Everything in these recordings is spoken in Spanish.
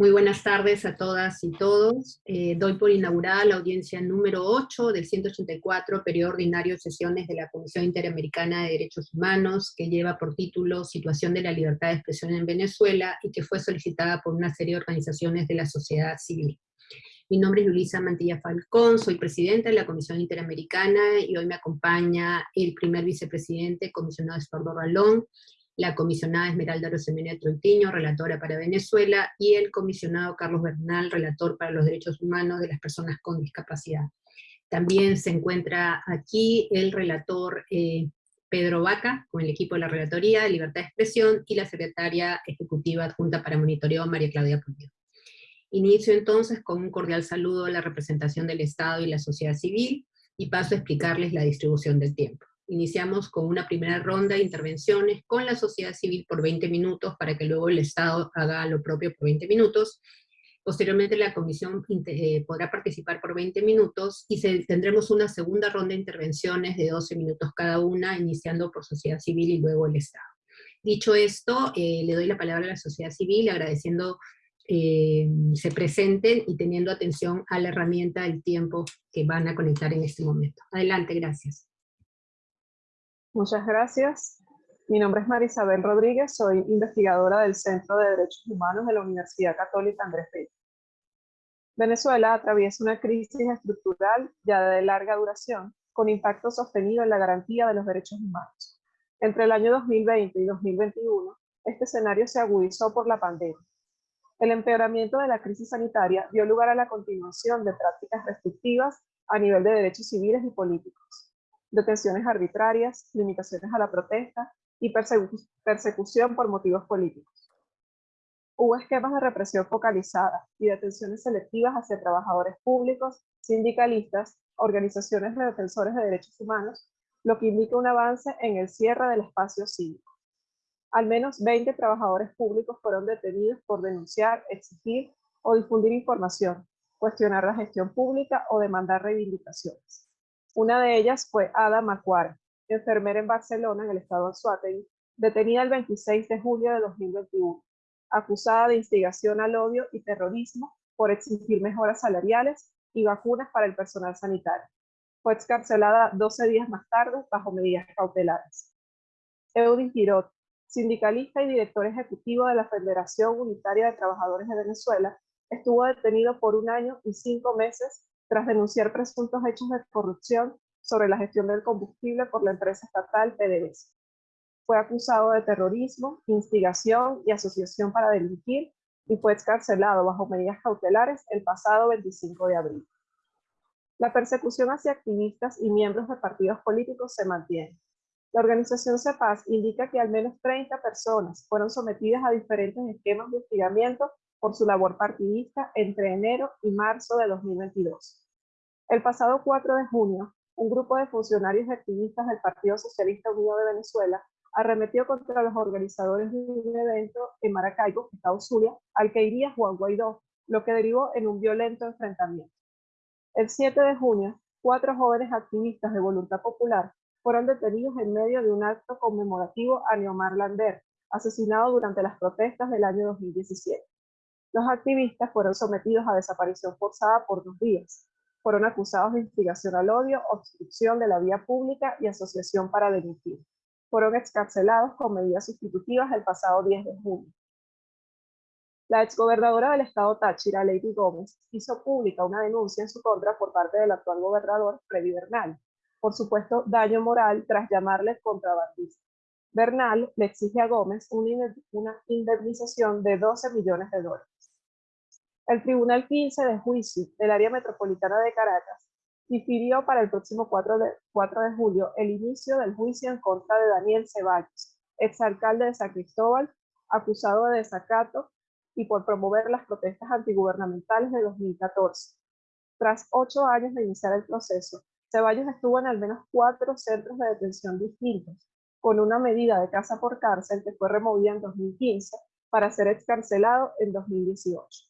Muy buenas tardes a todas y todos. Eh, doy por inaugurada la audiencia número 8 del 184 periodo ordinario de sesiones de la Comisión Interamericana de Derechos Humanos, que lleva por título Situación de la libertad de expresión en Venezuela y que fue solicitada por una serie de organizaciones de la sociedad civil. Mi nombre es Yulisa Mantilla Falcón, soy presidenta de la Comisión Interamericana y hoy me acompaña el primer vicepresidente, comisionado Estuardo Ralón, la comisionada Esmeralda Rosemena Trontiño, relatora para Venezuela, y el comisionado Carlos Bernal, relator para los derechos humanos de las personas con discapacidad. También se encuentra aquí el relator eh, Pedro Vaca, con el equipo de la Relatoría de Libertad de Expresión, y la secretaria ejecutiva adjunta para monitoreo, María Claudia Pulido. Inicio entonces con un cordial saludo a la representación del Estado y la sociedad civil, y paso a explicarles la distribución del tiempo. Iniciamos con una primera ronda de intervenciones con la sociedad civil por 20 minutos, para que luego el Estado haga lo propio por 20 minutos. Posteriormente la comisión eh, podrá participar por 20 minutos, y tendremos una segunda ronda de intervenciones de 12 minutos cada una, iniciando por sociedad civil y luego el Estado. Dicho esto, eh, le doy la palabra a la sociedad civil, agradeciendo eh, se presenten y teniendo atención a la herramienta del tiempo que van a conectar en este momento. Adelante, gracias. Muchas gracias. Mi nombre es Marisabel Rodríguez, soy investigadora del Centro de Derechos Humanos de la Universidad Católica Andrés Bello. Venezuela atraviesa una crisis estructural ya de larga duración, con impacto sostenido en la garantía de los derechos humanos. Entre el año 2020 y 2021, este escenario se agudizó por la pandemia. El empeoramiento de la crisis sanitaria dio lugar a la continuación de prácticas restrictivas a nivel de derechos civiles y políticos detenciones arbitrarias, limitaciones a la protesta y persecución por motivos políticos. Hubo esquemas de represión focalizada y detenciones selectivas hacia trabajadores públicos, sindicalistas, organizaciones de defensores de derechos humanos, lo que indica un avance en el cierre del espacio cívico. Al menos 20 trabajadores públicos fueron detenidos por denunciar, exigir o difundir información, cuestionar la gestión pública o demandar reivindicaciones. Una de ellas fue Ada Macuara, enfermera en Barcelona, en el estado de Anzoátegui, detenida el 26 de julio de 2021, acusada de instigación al odio y terrorismo por exigir mejoras salariales y vacunas para el personal sanitario. Fue excarcelada 12 días más tarde bajo medidas cautelares. Eudin Girot, sindicalista y director ejecutivo de la Federación Unitaria de Trabajadores de Venezuela, estuvo detenido por un año y cinco meses tras denunciar presuntos hechos de corrupción sobre la gestión del combustible por la empresa estatal PDVSA. Fue acusado de terrorismo, instigación y asociación para delinquir y fue excarcelado bajo medidas cautelares el pasado 25 de abril. La persecución hacia activistas y miembros de partidos políticos se mantiene. La organización CEPAS indica que al menos 30 personas fueron sometidas a diferentes esquemas de hostigamiento por su labor partidista entre enero y marzo de 2022. El pasado 4 de junio, un grupo de funcionarios y activistas del Partido Socialista Unido de Venezuela arremetió contra los organizadores de un evento en Maracaibo, Estado Zulia, al que iría Juan Guaidó, lo que derivó en un violento enfrentamiento. El 7 de junio, cuatro jóvenes activistas de Voluntad Popular fueron detenidos en medio de un acto conmemorativo a Neomar Lander, asesinado durante las protestas del año 2017. Los activistas fueron sometidos a desaparición forzada por dos días. Fueron acusados de instigación al odio, obstrucción de la vía pública y asociación para delinquir. Fueron excarcelados con medidas sustitutivas el pasado 10 de junio. La exgobernadora del estado Táchira, Lady Gómez, hizo pública una denuncia en su contra por parte del actual gobernador, Freddy Bernal, por supuesto daño moral tras llamarle contrabandista. Bernal le exige a Gómez una indemnización de 12 millones de dólares. El Tribunal 15 de Juicio del Área Metropolitana de Caracas difirió para el próximo 4 de, 4 de julio el inicio del juicio en contra de Daniel Ceballos, exalcalde de San Cristóbal, acusado de desacato y por promover las protestas antigubernamentales de 2014. Tras ocho años de iniciar el proceso, Ceballos estuvo en al menos cuatro centros de detención distintos, con una medida de casa por cárcel que fue removida en 2015 para ser excarcelado en 2018.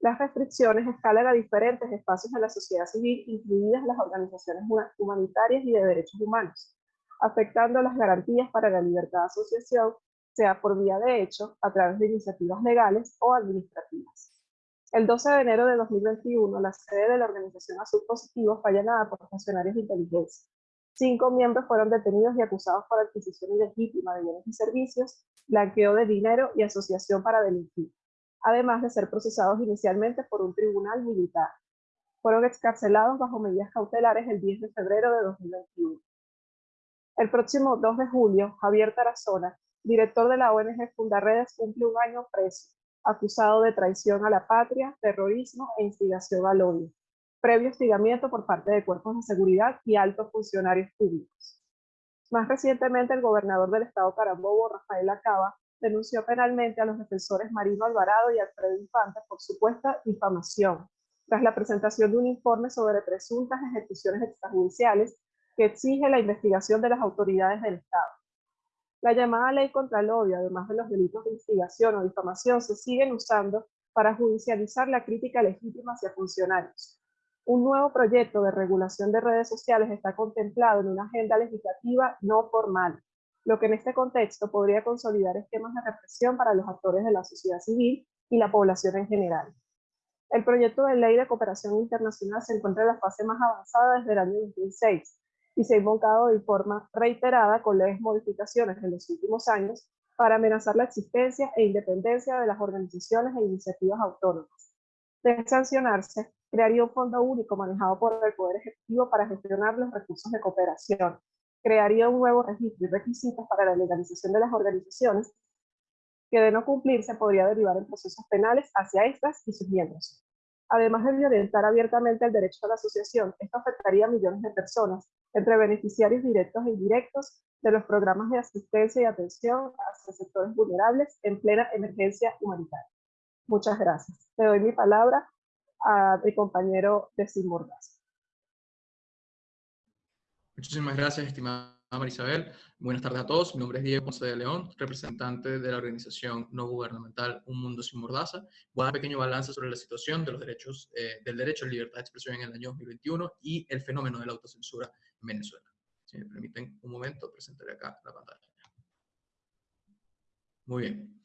Las restricciones escalan a diferentes espacios de la sociedad civil, incluidas las organizaciones humanitarias y de derechos humanos, afectando las garantías para la libertad de asociación, sea por vía de hecho, a través de iniciativas legales o administrativas. El 12 de enero de 2021, la sede de la organización Azul Positivo fue allanada por funcionarios de inteligencia. Cinco miembros fueron detenidos y acusados por adquisición ilegítima de bienes y servicios, blanqueo de dinero y asociación para delinquir, además de ser procesados inicialmente por un tribunal militar. Fueron excarcelados bajo medidas cautelares el 10 de febrero de 2021. El próximo 2 de julio, Javier Tarazona, director de la ONG Fundaredes, cumple un año preso, acusado de traición a la patria, terrorismo e instigación al odio, previo hostigamiento por parte de cuerpos de seguridad y altos funcionarios públicos. Más recientemente, el gobernador del estado Carabobo, Rafael Acaba, denunció penalmente a los defensores Marino Alvarado y Alfredo Infante por supuesta difamación, tras la presentación de un informe sobre presuntas ejecuciones extrajudiciales que exige la investigación de las autoridades del Estado. La llamada ley contra el odio, además de los delitos de instigación o difamación, se siguen usando para judicializar la crítica legítima hacia funcionarios. Un nuevo proyecto de regulación de redes sociales está contemplado en una agenda legislativa no formal, lo que en este contexto podría consolidar esquemas de represión para los actores de la sociedad civil y la población en general. El proyecto de ley de cooperación internacional se encuentra en la fase más avanzada desde el año 2006 y se ha invocado de forma reiterada con leves modificaciones en los últimos años para amenazar la existencia e independencia de las organizaciones e iniciativas autónomas. De sancionarse, crearía un fondo único manejado por el Poder Ejecutivo para gestionar los recursos de cooperación, crearía un nuevo registro y requisitos para la legalización de las organizaciones que de no cumplirse podría derivar en procesos penales hacia estas y sus miembros. Además de violentar abiertamente el derecho a la asociación, esto afectaría a millones de personas, entre beneficiarios directos e indirectos de los programas de asistencia y atención hacia sectores vulnerables en plena emergencia humanitaria. Muchas gracias. Le doy mi palabra a mi compañero de Mordaz. Muchísimas gracias, estimada Marisabel. Buenas tardes a todos. Mi nombre es Diego Ponce de León, representante de la organización no gubernamental Un Mundo Sin Mordaza. Voy a dar un pequeño balance sobre la situación de los derechos, eh, del derecho a la libertad de expresión en el año 2021 y el fenómeno de la autocensura en Venezuela. Si me permiten un momento, presentaré acá la pantalla. Muy bien.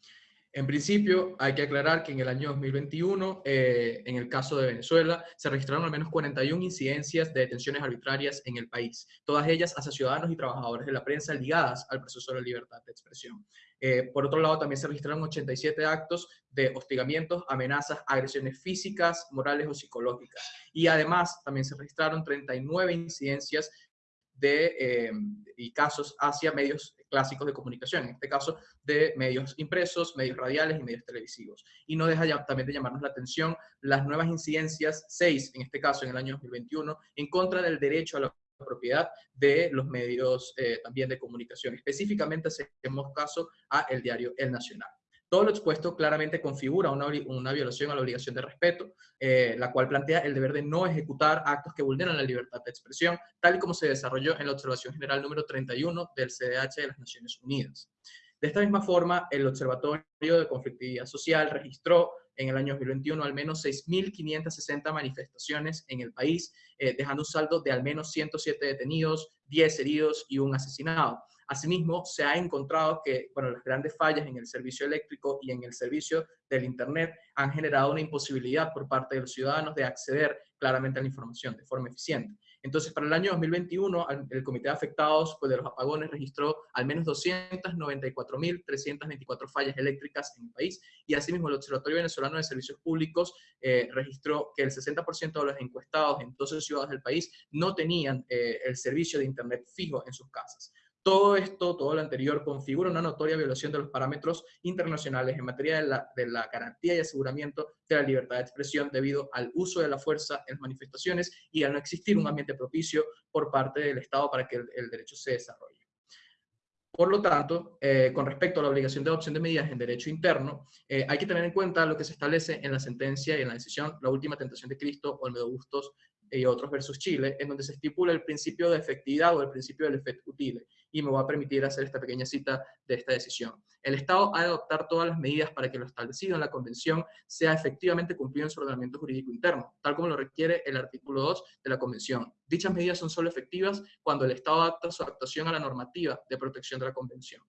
En principio, hay que aclarar que en el año 2021, eh, en el caso de Venezuela, se registraron al menos 41 incidencias de detenciones arbitrarias en el país, todas ellas hacia ciudadanos y trabajadores de la prensa ligadas al proceso de libertad de expresión. Eh, por otro lado, también se registraron 87 actos de hostigamientos, amenazas, agresiones físicas, morales o psicológicas. Y además, también se registraron 39 incidencias de, eh, y casos hacia medios clásicos de comunicación, en este caso de medios impresos, medios radiales y medios televisivos. Y no deja también de llamarnos la atención las nuevas incidencias, seis en este caso en el año 2021, en contra del derecho a la propiedad de los medios eh, también de comunicación. Específicamente hacemos caso a el diario El Nacional. Todo lo expuesto claramente configura una, una violación a la obligación de respeto, eh, la cual plantea el deber de no ejecutar actos que vulneran la libertad de expresión, tal y como se desarrolló en la Observación General número 31 del CDH de las Naciones Unidas. De esta misma forma, el Observatorio de Conflictividad Social registró en el año 2021 al menos 6.560 manifestaciones en el país, eh, dejando un saldo de al menos 107 detenidos, 10 heridos y un asesinado. Asimismo, se ha encontrado que bueno, las grandes fallas en el servicio eléctrico y en el servicio del Internet han generado una imposibilidad por parte de los ciudadanos de acceder claramente a la información de forma eficiente. Entonces, para el año 2021, el Comité de Afectados pues, de los Apagones registró al menos 294.324 fallas eléctricas en el país y asimismo el Observatorio Venezolano de Servicios Públicos eh, registró que el 60% de los encuestados en 12 ciudades del país no tenían eh, el servicio de Internet fijo en sus casas. Todo esto, todo lo anterior, configura una notoria violación de los parámetros internacionales en materia de la, de la, garantía y aseguramiento de la libertad de expresión debido al uso de la fuerza en las manifestaciones y al no existir un ambiente propicio por parte del Estado para que el, derecho se desarrolle. Por lo tanto, eh, con respecto a la obligación de adopción de medidas en derecho interno, eh, hay que tener en cuenta lo que se establece en la sentencia y en la decisión La Última Tentación de Cristo, Olmedo Bustos y otros versus Chile, en donde se estipula el principio de efectividad o el principio del efecto utile, y me voy a permitir hacer esta pequeña cita de esta decisión. El Estado ha de adoptar todas las medidas para que lo establecido en la Convención sea efectivamente cumplido en su ordenamiento jurídico interno, tal como lo requiere el artículo 2 de la Convención. Dichas medidas son solo efectivas cuando el Estado adapta su actuación a la normativa de protección de la Convención.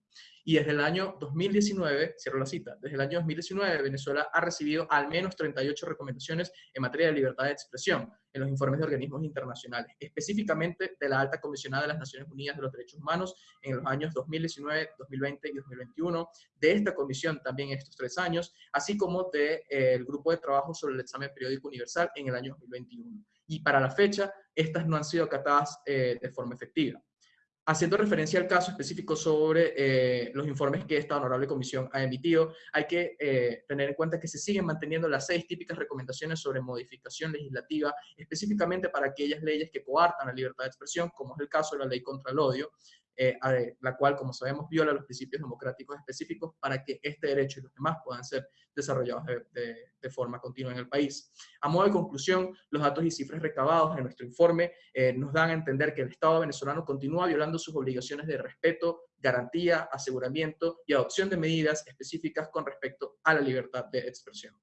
Y desde el año 2019, cierro la cita, desde el año 2019 Venezuela ha recibido al menos 38 recomendaciones en materia de libertad de expresión en los informes de organismos internacionales, específicamente de la Alta Comisionada de las Naciones Unidas de los Derechos Humanos en los años 2019, 2020 y 2021, de esta comisión también estos tres años, así como del de, eh, grupo de trabajo sobre el examen periódico universal en el año 2021. Y para la fecha, estas no han sido acatadas eh, de forma efectiva haciendo referencia al caso específico sobre eh, los informes que esta honorable comisión ha emitido, hay que eh, tener en cuenta que se siguen manteniendo las seis típicas recomendaciones sobre modificación legislativa, específicamente para aquellas leyes que coartan la libertad de expresión, como es el caso de la ley contra el odio, eh, la cual, como sabemos, viola los principios democráticos específicos para que este derecho y los demás puedan ser desarrollados de, forma continua en el país. A modo de conclusión, los datos y cifras recabados en nuestro informe eh, nos dan a entender que el Estado venezolano continúa violando sus obligaciones de respeto, garantía, aseguramiento y adopción de medidas específicas con respecto a la libertad de expresión.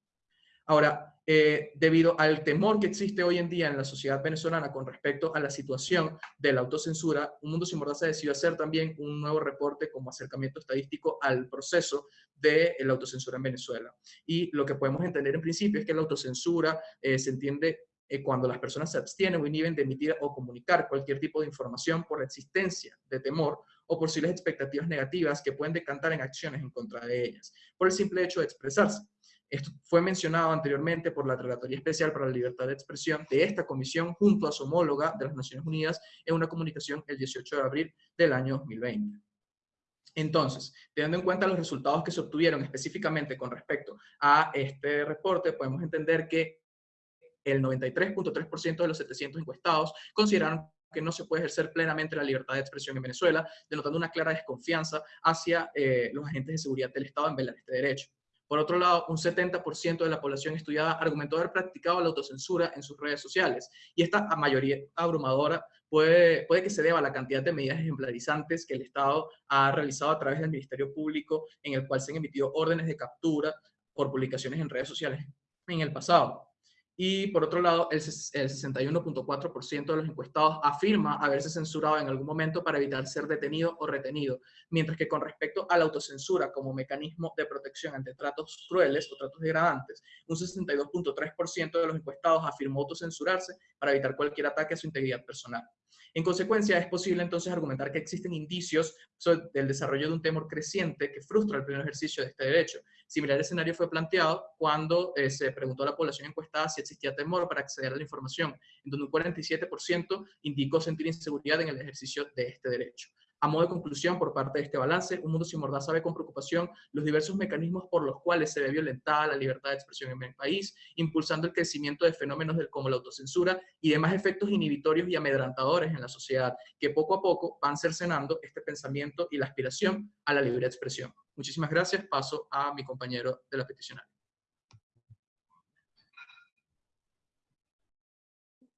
Ahora, eh, debido al temor que existe hoy en día en la sociedad venezolana con respecto a la situación de la autocensura, Un Mundo Sin Mordaza decidió hacer también un nuevo reporte como acercamiento estadístico al proceso de la autocensura en Venezuela. Y lo que podemos entender en principio es que la autocensura eh, se entiende eh, cuando las personas se abstienen o inhiben de emitir o comunicar cualquier tipo de información por la existencia de temor o posibles expectativas negativas que pueden decantar en acciones en contra de ellas, por el simple hecho de expresarse. Esto fue mencionado anteriormente por la Relatoría Especial para la Libertad de Expresión de esta comisión junto a su homóloga de las Naciones Unidas en una comunicación el 18 de abril del año 2020. Entonces, teniendo en cuenta los resultados que se obtuvieron específicamente con respecto a este reporte, podemos entender que el 93.3% de los 700 encuestados consideraron que no se puede ejercer plenamente la libertad de expresión en Venezuela, denotando una clara desconfianza hacia eh, los agentes de seguridad del Estado en velar este derecho. Por otro lado, un 70% de la población estudiada argumentó haber practicado la autocensura en sus redes sociales, y esta mayoría abrumadora puede, puede que se deba a la cantidad de medidas ejemplarizantes que el Estado ha realizado a través del Ministerio Público, en el cual se han emitido órdenes de captura por publicaciones en redes sociales en el pasado. Y por otro lado, el, 61.4% de los encuestados afirma haberse censurado en algún momento para evitar ser detenido o retenido, mientras que con respecto a la autocensura como mecanismo de protección ante tratos crueles o tratos degradantes, un 62.3% de los encuestados afirmó autocensurarse para evitar cualquier ataque a su integridad personal. En consecuencia, es posible entonces argumentar que existen indicios del desarrollo de un temor creciente que frustra el pleno ejercicio de este derecho. Similar escenario fue planteado cuando eh, se preguntó a la población encuestada si existía temor para acceder a la información, en donde un 47% indicó sentir inseguridad en el ejercicio de este derecho. A modo de conclusión, por parte de este balance, Un Mundo Sin Mordaza ve con preocupación los diversos mecanismos por los cuales se ve violentada la libertad de expresión en el país, impulsando el crecimiento de fenómenos como la autocensura y demás efectos inhibitorios y amedrantadores en la sociedad, que poco a poco van cercenando este pensamiento y la aspiración a la libre expresión. Muchísimas gracias. Paso a mi compañero de la peticionaria.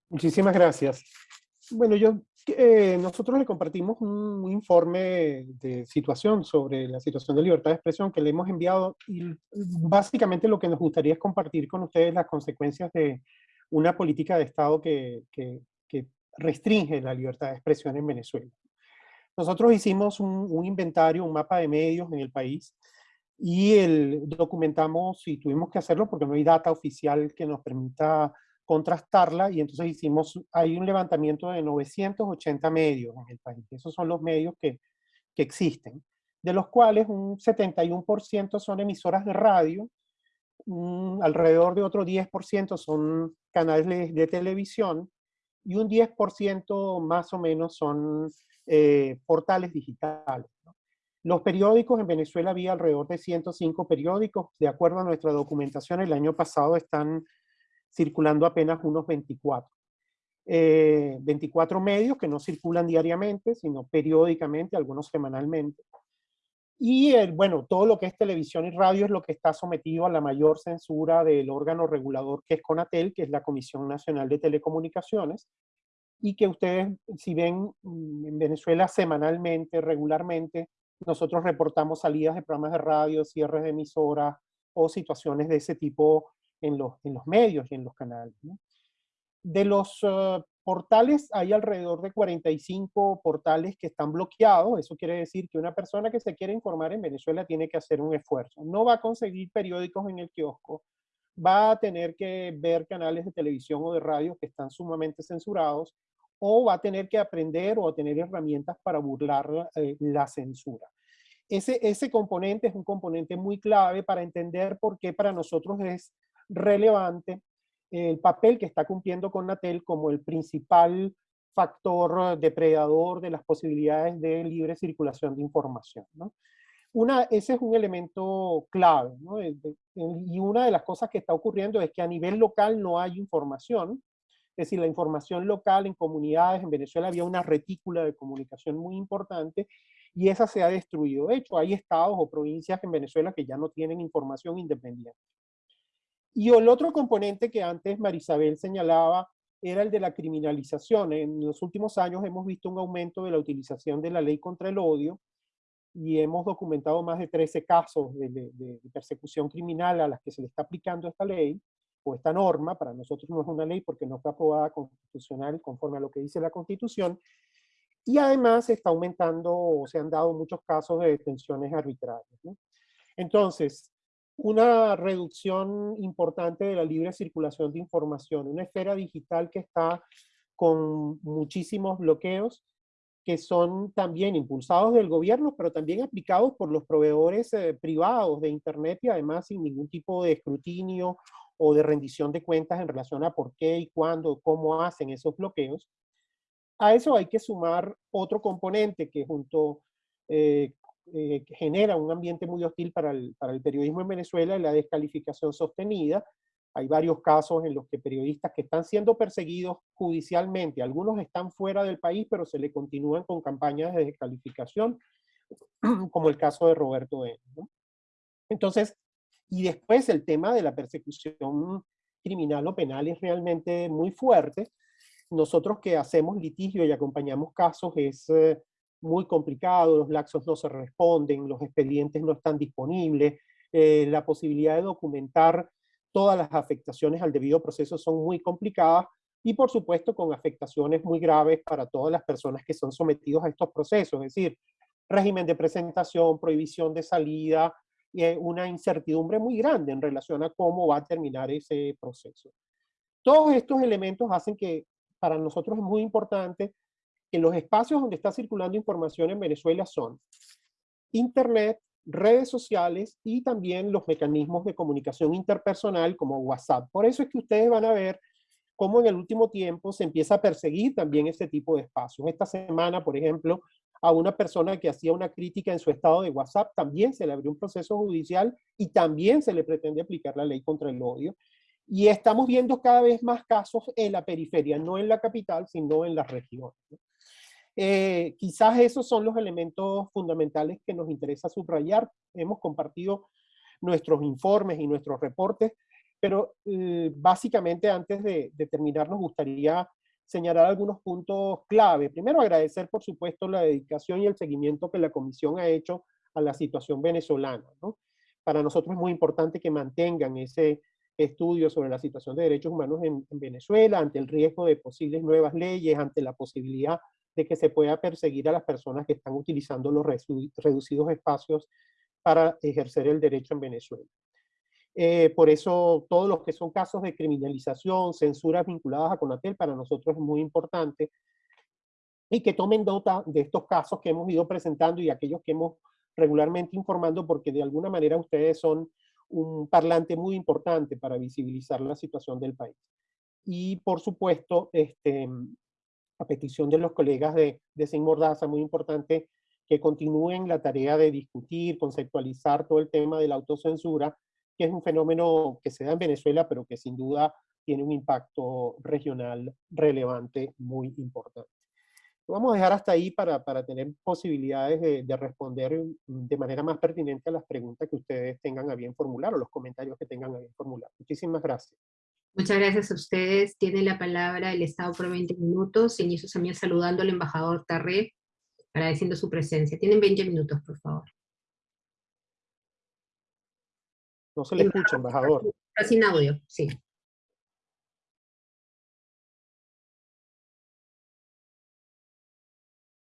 Muchísimas gracias. Bueno, yo eh, nosotros le compartimos un, informe de situación sobre la situación de libertad de expresión que le hemos enviado y básicamente lo que nos gustaría es compartir con ustedes las consecuencias de una política de Estado que, que, restringe la libertad de expresión en Venezuela. Nosotros hicimos un, un, inventario, un mapa de medios en el país y el, documentamos y tuvimos que hacerlo porque no hay data oficial que nos permita contrastarla y entonces hicimos, hay un levantamiento de 980 medios en el país. Esos son los medios que, que existen, de los cuales un 71% son emisoras de radio, alrededor de otro 10% son canales de, televisión y un 10% más o menos son eh, portales digitales. Los periódicos en Venezuela había alrededor de 105 periódicos, de acuerdo a nuestra documentación, el año pasado están circulando apenas unos 24. 24 eh, medios que no circulan diariamente, sino periódicamente, algunos semanalmente. Y bueno, todo lo que es televisión y radio es lo que está sometido a la mayor censura del órgano regulador que es CONATEL, que es la Comisión Nacional de Telecomunicaciones, y que ustedes, si ven mm, en Venezuela semanalmente, regularmente, nosotros reportamos salidas de programas de radio, cierres de emisoras o situaciones de ese tipo en los, en los medios y en los canales. De los portales, hay alrededor de 45 portales que están bloqueados. Eso quiere decir que una persona que se quiere informar en Venezuela tiene que hacer un esfuerzo. No va a conseguir periódicos en el kiosco, va a tener que ver canales de televisión o de radio que están sumamente censurados, o va a tener que aprender o tener herramientas para burlar eh, la censura. Ese, ese componente es un componente muy clave para entender por qué para nosotros es relevante el papel que está cumpliendo con Natel como el principal factor depredador de las posibilidades de libre circulación de información. Una, ese es un elemento clave, y una de las cosas que está ocurriendo es que a nivel local no hay información, es decir, la información local en comunidades, en Venezuela había una retícula de comunicación muy importante y esa se ha destruido. De hecho, hay estados o provincias en Venezuela que ya no tienen información independiente. Y el otro componente que antes Marisabel señalaba era el de la criminalización. En los últimos años hemos visto un aumento de la utilización de la ley contra el odio y hemos documentado más de 13 casos de, persecución criminal a las que se le está aplicando esta ley o esta norma. Para nosotros no es una ley porque no fue aprobada constitucional conforme a lo que dice la Constitución. Y además está aumentando o se han dado muchos casos de detenciones arbitrarias. Entonces, una reducción importante de la libre circulación de información, una esfera digital que está con muchísimos bloqueos que son también impulsados del gobierno, pero también aplicados por los proveedores eh, privados de Internet y además sin ningún tipo de escrutinio o de rendición de cuentas en relación a por qué y cuándo, cómo hacen esos bloqueos. A eso hay que sumar otro componente que junto eh, eh, genera un ambiente muy hostil para el, para el periodismo en Venezuela, la descalificación sostenida. Hay varios casos en los que periodistas que están siendo perseguidos judicialmente, algunos están fuera del país, pero se le continúan con campañas de descalificación, como el caso de Roberto N. Entonces, y después el tema de la persecución criminal o penal es realmente muy fuerte. Nosotros que hacemos litigio y acompañamos casos es eh, muy complicado, los laxos no se responden, los expedientes no están disponibles, eh, la posibilidad de documentar todas las afectaciones al debido proceso son muy complicadas y por supuesto con afectaciones muy graves para todas las personas que son sometidos a estos procesos, es decir, régimen de presentación, prohibición de salida, y una incertidumbre muy grande en relación a cómo va a terminar ese proceso. Todos estos elementos hacen que para nosotros es muy importante que los espacios donde está circulando información en Venezuela son Internet, redes sociales y también los mecanismos de comunicación interpersonal como WhatsApp. Por eso es que ustedes van a ver cómo en el último tiempo se empieza a perseguir también ese tipo de espacios. Esta semana, por ejemplo, a una persona que hacía una crítica en su estado de WhatsApp, también se le abrió un proceso judicial y también se le pretende aplicar la ley contra el odio. Y estamos viendo cada vez más casos en la periferia, no en la capital, sino en las regiones. Eh, quizás esos son los elementos fundamentales que nos interesa subrayar. Hemos compartido nuestros informes y nuestros reportes, pero eh, básicamente antes de, terminar nos gustaría señalar algunos puntos clave. Primero agradecer por supuesto la dedicación y el seguimiento que la Comisión ha hecho a la situación venezolana. Para nosotros es muy importante que mantengan ese estudio sobre la situación de derechos humanos en Venezuela, ante el riesgo de posibles nuevas leyes, ante la posibilidad de que se pueda perseguir a las personas que están utilizando los reducidos espacios para ejercer el derecho en Venezuela. Eh, por eso todos los que son casos de criminalización, censuras vinculadas a Conatel, para nosotros es muy importante y que tomen nota de estos casos que hemos ido presentando y aquellos que hemos regularmente informando porque de alguna manera ustedes son un parlante muy importante para visibilizar la situación del país. Y por supuesto, este, a petición de los colegas de, de Sin Mordaza, muy importante que continúen la tarea de discutir, conceptualizar todo el tema de la autocensura, que es un fenómeno que se da en Venezuela, pero que sin duda tiene un impacto regional relevante muy importante. Lo vamos a dejar hasta ahí para, tener posibilidades de, de, responder de manera más pertinente a las preguntas que ustedes tengan a bien formular o los comentarios que tengan a bien formular. Muchísimas gracias. Muchas gracias a ustedes. Tiene la palabra el Estado por 20 minutos. Inicio también saludando al embajador Tarré, agradeciendo su presencia. Tienen 20 minutos, por favor. No se le escucha, embajador. Sin audio, sí.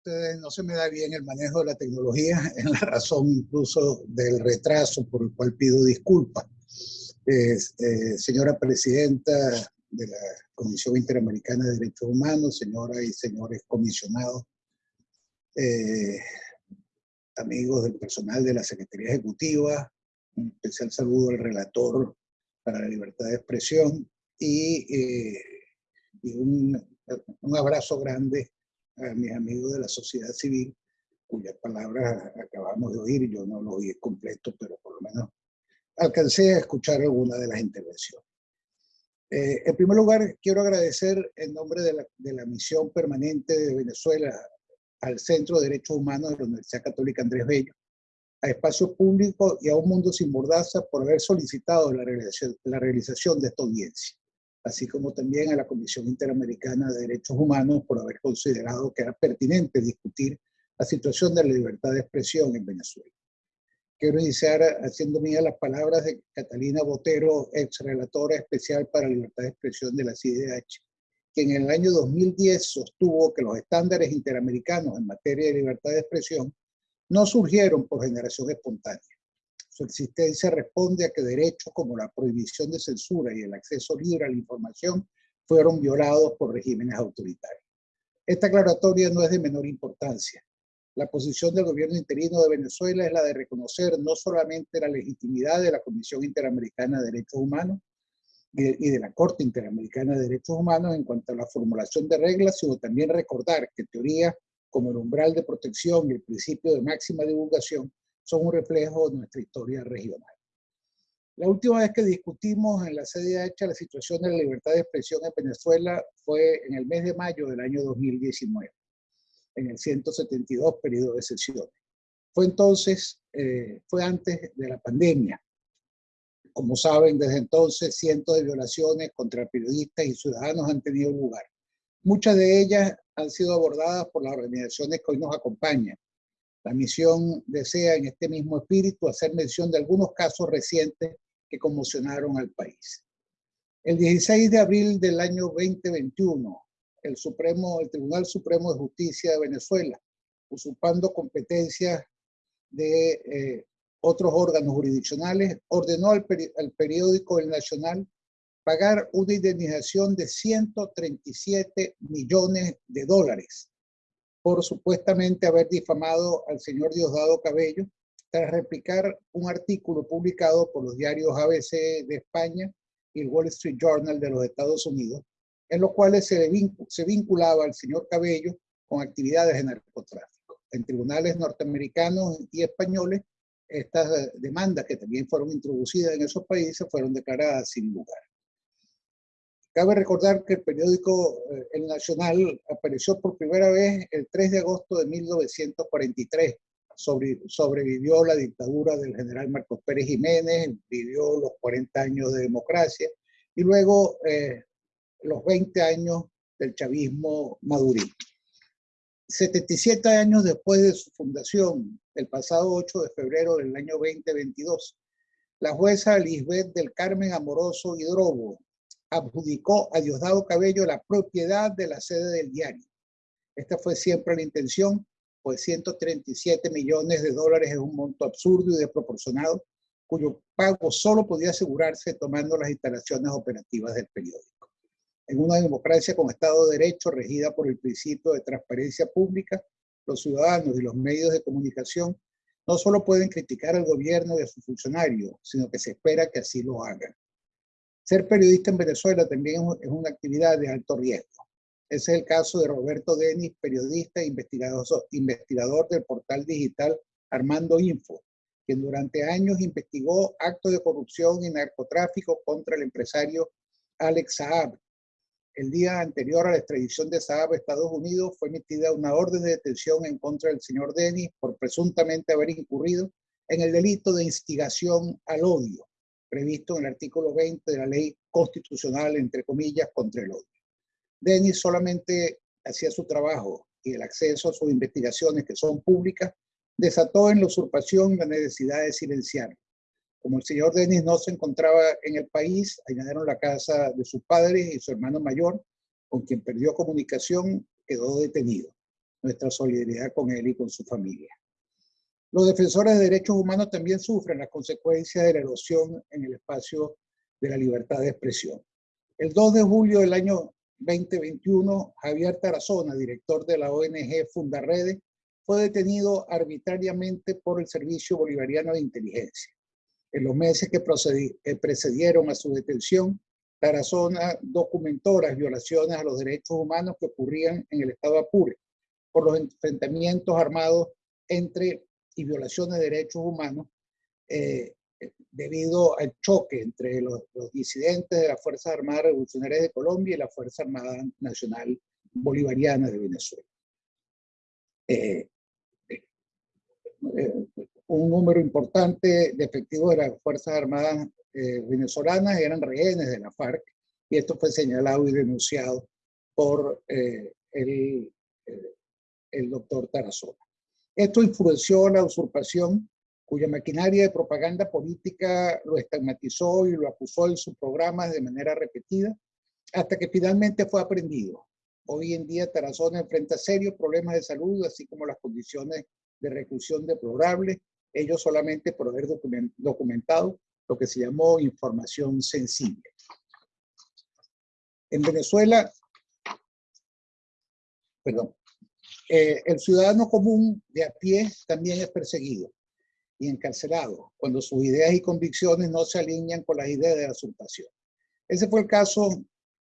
ustedes no se me da bien el manejo de la tecnología, es la razón incluso del retraso por el cual pido disculpas. Eh, señora Presidenta de la Comisión Interamericana de Derechos Humanos, señoras y señores comisionados, eh, amigos del personal de la Secretaría Ejecutiva, un especial saludo al relator para la libertad de expresión y, eh, y un, un abrazo grande a mis amigos de la sociedad civil, cuyas palabras acabamos de oír, yo no lo oí completo, pero por lo menos alcancé a escuchar alguna de las intervenciones. Eh, en primer lugar, quiero agradecer en nombre de la, de la, misión permanente de Venezuela al Centro de Derechos Humanos de la Universidad Católica Andrés Bello, a Espacio Público y a Un Mundo Sin Mordaza por haber solicitado la realización, la realización de esta audiencia así como también a la Comisión Interamericana de Derechos Humanos por haber considerado que era pertinente discutir la situación de la libertad de expresión en Venezuela. Quiero iniciar haciendo mía las palabras de Catalina Botero, ex relatora especial para libertad de expresión de la CIDH, que en el año 2010 sostuvo que los estándares interamericanos en materia de libertad de expresión no surgieron por generación espontánea, su existencia responde a que derechos como la prohibición de censura y el acceso libre a la información fueron violados por regímenes autoritarios. Esta aclaratoria no es de menor importancia. La posición del gobierno interino de Venezuela es la de reconocer no solamente la legitimidad de la Comisión Interamericana de Derechos Humanos y de la Corte Interamericana de Derechos Humanos en cuanto a la formulación de reglas, sino también recordar que teoría como el umbral de protección y el principio de máxima divulgación son un reflejo de nuestra historia regional. La última vez que discutimos en la CDH la situación de la libertad de expresión en Venezuela fue en el mes de mayo del año 2019, en el 172 periodo de sesiones. Fue entonces, eh, fue antes de la pandemia. Como saben, desde entonces cientos de violaciones contra periodistas y ciudadanos han tenido lugar. Muchas de ellas han sido abordadas por las organizaciones que hoy nos acompañan, la misión desea en este mismo espíritu hacer mención de algunos casos recientes que conmocionaron al país. El 16 de abril del año 2021, el, Supremo, el Tribunal Supremo de Justicia de Venezuela, usurpando competencias de eh, otros órganos jurisdiccionales, ordenó al, al periódico El Nacional pagar una indemnización de 137 millones de dólares por supuestamente haber difamado al señor Diosdado Cabello tras replicar un artículo publicado por los diarios ABC de España y el Wall Street Journal de los Estados Unidos, en los cuales se, se vinculaba al señor Cabello con actividades de narcotráfico. En tribunales norteamericanos y españoles, estas demandas que también fueron introducidas en esos países fueron declaradas sin lugar. Cabe recordar que el periódico eh, El Nacional apareció por primera vez el 3 de agosto de 1943. sobrevivió la dictadura del general Marcos Pérez Jiménez, vivió los 40 años de democracia y luego eh, los 20 años del chavismo madurín. 77 años después de su fundación, el pasado 8 de febrero del año 2022, la jueza Lisbeth del Carmen Amoroso Hidrobo adjudicó a Diosdado Cabello la propiedad de la sede del diario. Esta fue siempre la intención, pues 137 millones de dólares es un monto absurdo y desproporcionado, cuyo pago solo podía asegurarse tomando las instalaciones operativas del periódico. En una democracia con Estado de Derecho regida por el principio de transparencia pública, los ciudadanos y los medios de comunicación no solo pueden criticar al gobierno y a sus funcionarios, sino que se espera que así lo hagan. Ser periodista en Venezuela también es una actividad de alto riesgo. Ese es el caso de Roberto Denis, periodista e investigador, investigador del portal digital Armando Info, quien durante años investigó actos de corrupción y narcotráfico contra el empresario Alex Saab. El día anterior a la extradición de Saab a Estados Unidos fue emitida una orden de detención en contra del señor Denis por presuntamente haber incurrido en el delito de instigación al odio previsto en el artículo 20 de la ley constitucional, entre comillas, contra el odio. Denis solamente hacía su trabajo y el acceso a sus investigaciones, que son públicas, desató en la usurpación la necesidad de silenciar. Como el señor Denis no se encontraba en el país, añadieron la casa de sus padres y su hermano mayor, con quien perdió comunicación, quedó detenido. nuestra solidaridad con él y con su familia. Los defensores de derechos humanos también sufren las consecuencias de la erosión en el espacio de la libertad de expresión. El 2 de julio del año 2021, Javier Tarazona, director de la ONG Fundarrede, fue detenido arbitrariamente por el Servicio Bolivariano de Inteligencia. En los meses que precedieron a su detención, Tarazona documentó las violaciones a los derechos humanos que ocurrían en el estado Apure por los enfrentamientos armados entre y violaciones de derechos humanos eh, debido al choque entre los, disidentes de las Fuerzas Armadas Revolucionarias de Colombia y la Fuerza Armada Nacional Bolivariana de Venezuela. Eh, eh, un número importante de efectivos de las Fuerzas Armadas eh, venezolanas eran rehenes de la FARC y esto fue señalado y denunciado por el, el doctor Tarazona. Esto influenció la usurpación cuya maquinaria de propaganda política lo estigmatizó y lo acusó en sus programas de manera repetida, hasta que finalmente fue aprendido. Hoy en día Tarazona enfrenta serios problemas de salud, así como las condiciones de reclusión deplorables, ellos solamente por haber documentado lo que se llamó información sensible. En Venezuela, perdón, eh, el ciudadano común de a pie también es perseguido y encarcelado cuando sus ideas y convicciones no se alinean con las ideas de la usurpación. Ese fue el caso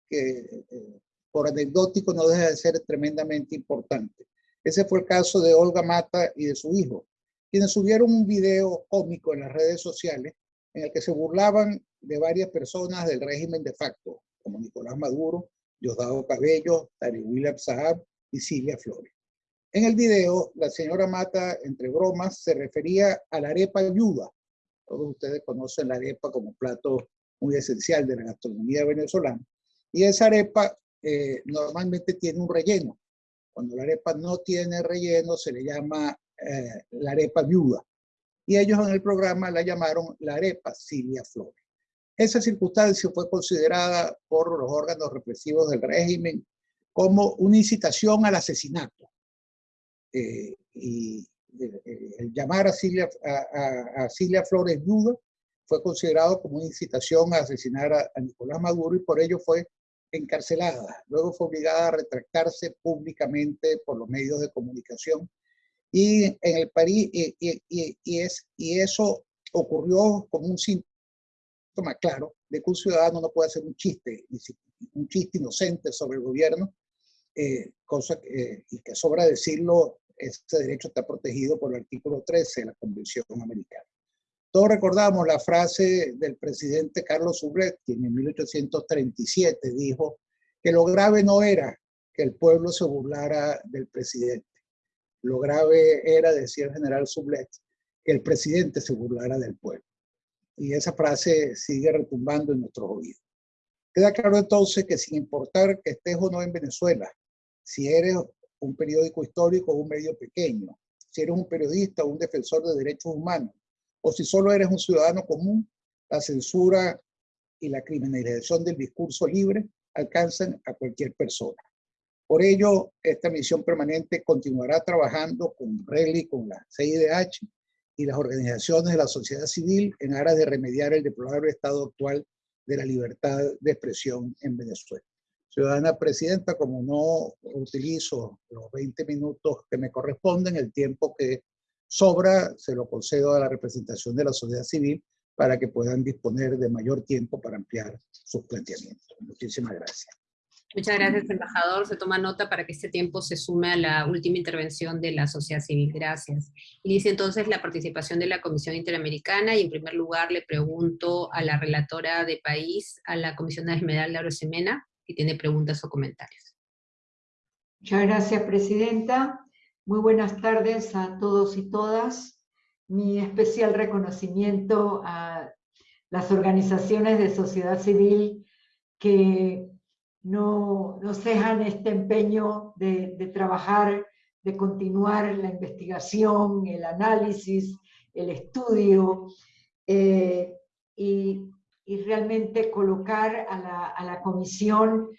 que, eh, por anecdótico, no deja de ser tremendamente importante. Ese fue el caso de Olga Mata y de su hijo, quienes subieron un video cómico en las redes sociales en el que se burlaban de varias personas del régimen de facto, como Nicolás Maduro, Diosdado Cabello, Tari William Saab y Silvia Flores. En el video, la señora Mata, entre bromas, se refería a la arepa ayuda. Todos ustedes conocen la arepa como plato muy esencial de la gastronomía venezolana. Y esa arepa eh, normalmente tiene un relleno. Cuando la arepa no tiene relleno, se le llama eh, la arepa viuda. Y ellos en el programa la llamaron la arepa Silvia Flores. Esa circunstancia fue considerada por los órganos represivos del régimen como una incitación al asesinato. Eh, y el, llamar a Silvia, a, a, Flores duda fue considerado como una incitación a asesinar a, Nicolás Maduro y por ello fue encarcelada. Luego fue obligada a retractarse públicamente por los medios de comunicación. Y en el París, y, y, y, es, y eso ocurrió como un síntoma claro de que un ciudadano no puede hacer un chiste, un chiste inocente sobre el gobierno, eh, cosa que, y que sobra decirlo, este derecho está protegido por el artículo 13 de la Convención Americana. Todos recordamos la frase del presidente Carlos Sublet, quien en 1837 dijo que lo grave no era que el pueblo se burlara del presidente. Lo grave era, decía el general Sublet, que el presidente se burlara del pueblo. Y esa frase sigue retumbando en nuestros oídos. Queda claro entonces que sin importar que estés o no en Venezuela, si eres un periódico histórico o un medio pequeño, si eres un periodista o un defensor de derechos humanos, o si solo eres un ciudadano común, la censura y la criminalización del discurso libre alcanzan a cualquier persona. Por ello, esta misión permanente continuará trabajando con RELI, con la CIDH y las organizaciones de la sociedad civil en aras de remediar el deplorable estado actual de la libertad de expresión en Venezuela. Ciudadana Presidenta, como no utilizo los 20 minutos que me corresponden, el tiempo que sobra se lo concedo a la representación de la sociedad civil para que puedan disponer de mayor tiempo para ampliar sus planteamientos. Muchísimas gracias. Muchas gracias, embajador. Se toma nota para que este tiempo se sume a la última intervención de la sociedad civil. Gracias. Inicia entonces la participación de la Comisión Interamericana y en primer lugar le pregunto a la relatora de país, a la comisionada Esmeralda Rosemena, y tiene preguntas o comentarios. Muchas gracias, Presidenta. Muy buenas tardes a todos y todas. Mi especial reconocimiento a las organizaciones de sociedad civil que no, no este empeño de, trabajar, de continuar la investigación, el análisis, el estudio, eh, y realmente colocar a la, comisión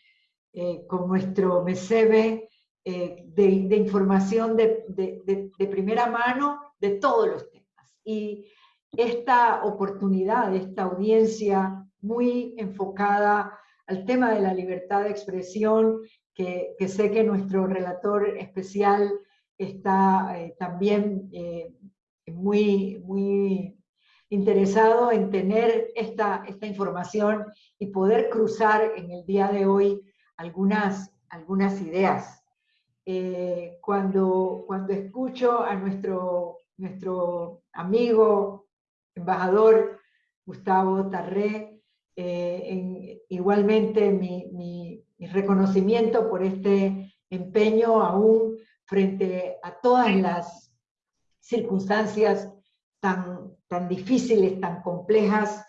eh, con nuestro MESEBE eh, de, información de, primera mano de todos los temas. Y esta oportunidad, esta audiencia muy enfocada al tema de la libertad de expresión, que, sé que nuestro relator especial está eh, también eh, muy, muy interesado en tener esta, esta información y poder cruzar en el día de hoy algunas, algunas ideas. Eh, cuando, cuando escucho a nuestro, nuestro amigo, embajador Gustavo Tarré, en, igualmente mi, mi, mi reconocimiento por este empeño aún frente a todas las circunstancias tan, tan difíciles, tan complejas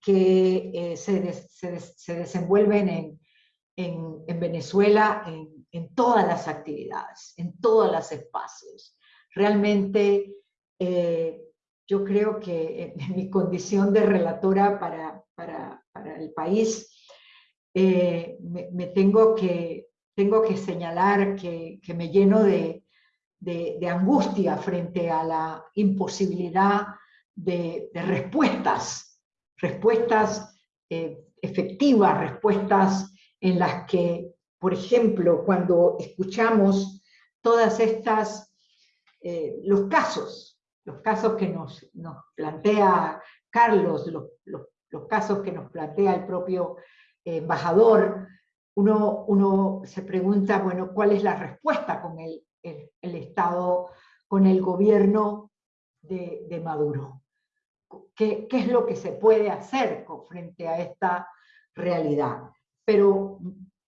que eh, se, se, desenvuelven en, en, Venezuela en, en, todas las actividades, en todos los espacios. Realmente eh, yo creo que en mi condición de relatora para, para, para el país, eh, me, tengo que tengo que señalar que, me lleno de, angustia frente a la imposibilidad de, respuestas, respuestas eh, efectivas, respuestas en las que, por ejemplo, cuando escuchamos todas estas, eh, los casos, los casos que nos, plantea Carlos, los, casos que nos plantea el propio embajador, uno, se pregunta, bueno, ¿cuál es la respuesta con el, el, Estado, con el gobierno de, Maduro? ¿Qué, ¿Qué, es lo que se puede hacer frente a esta realidad? Pero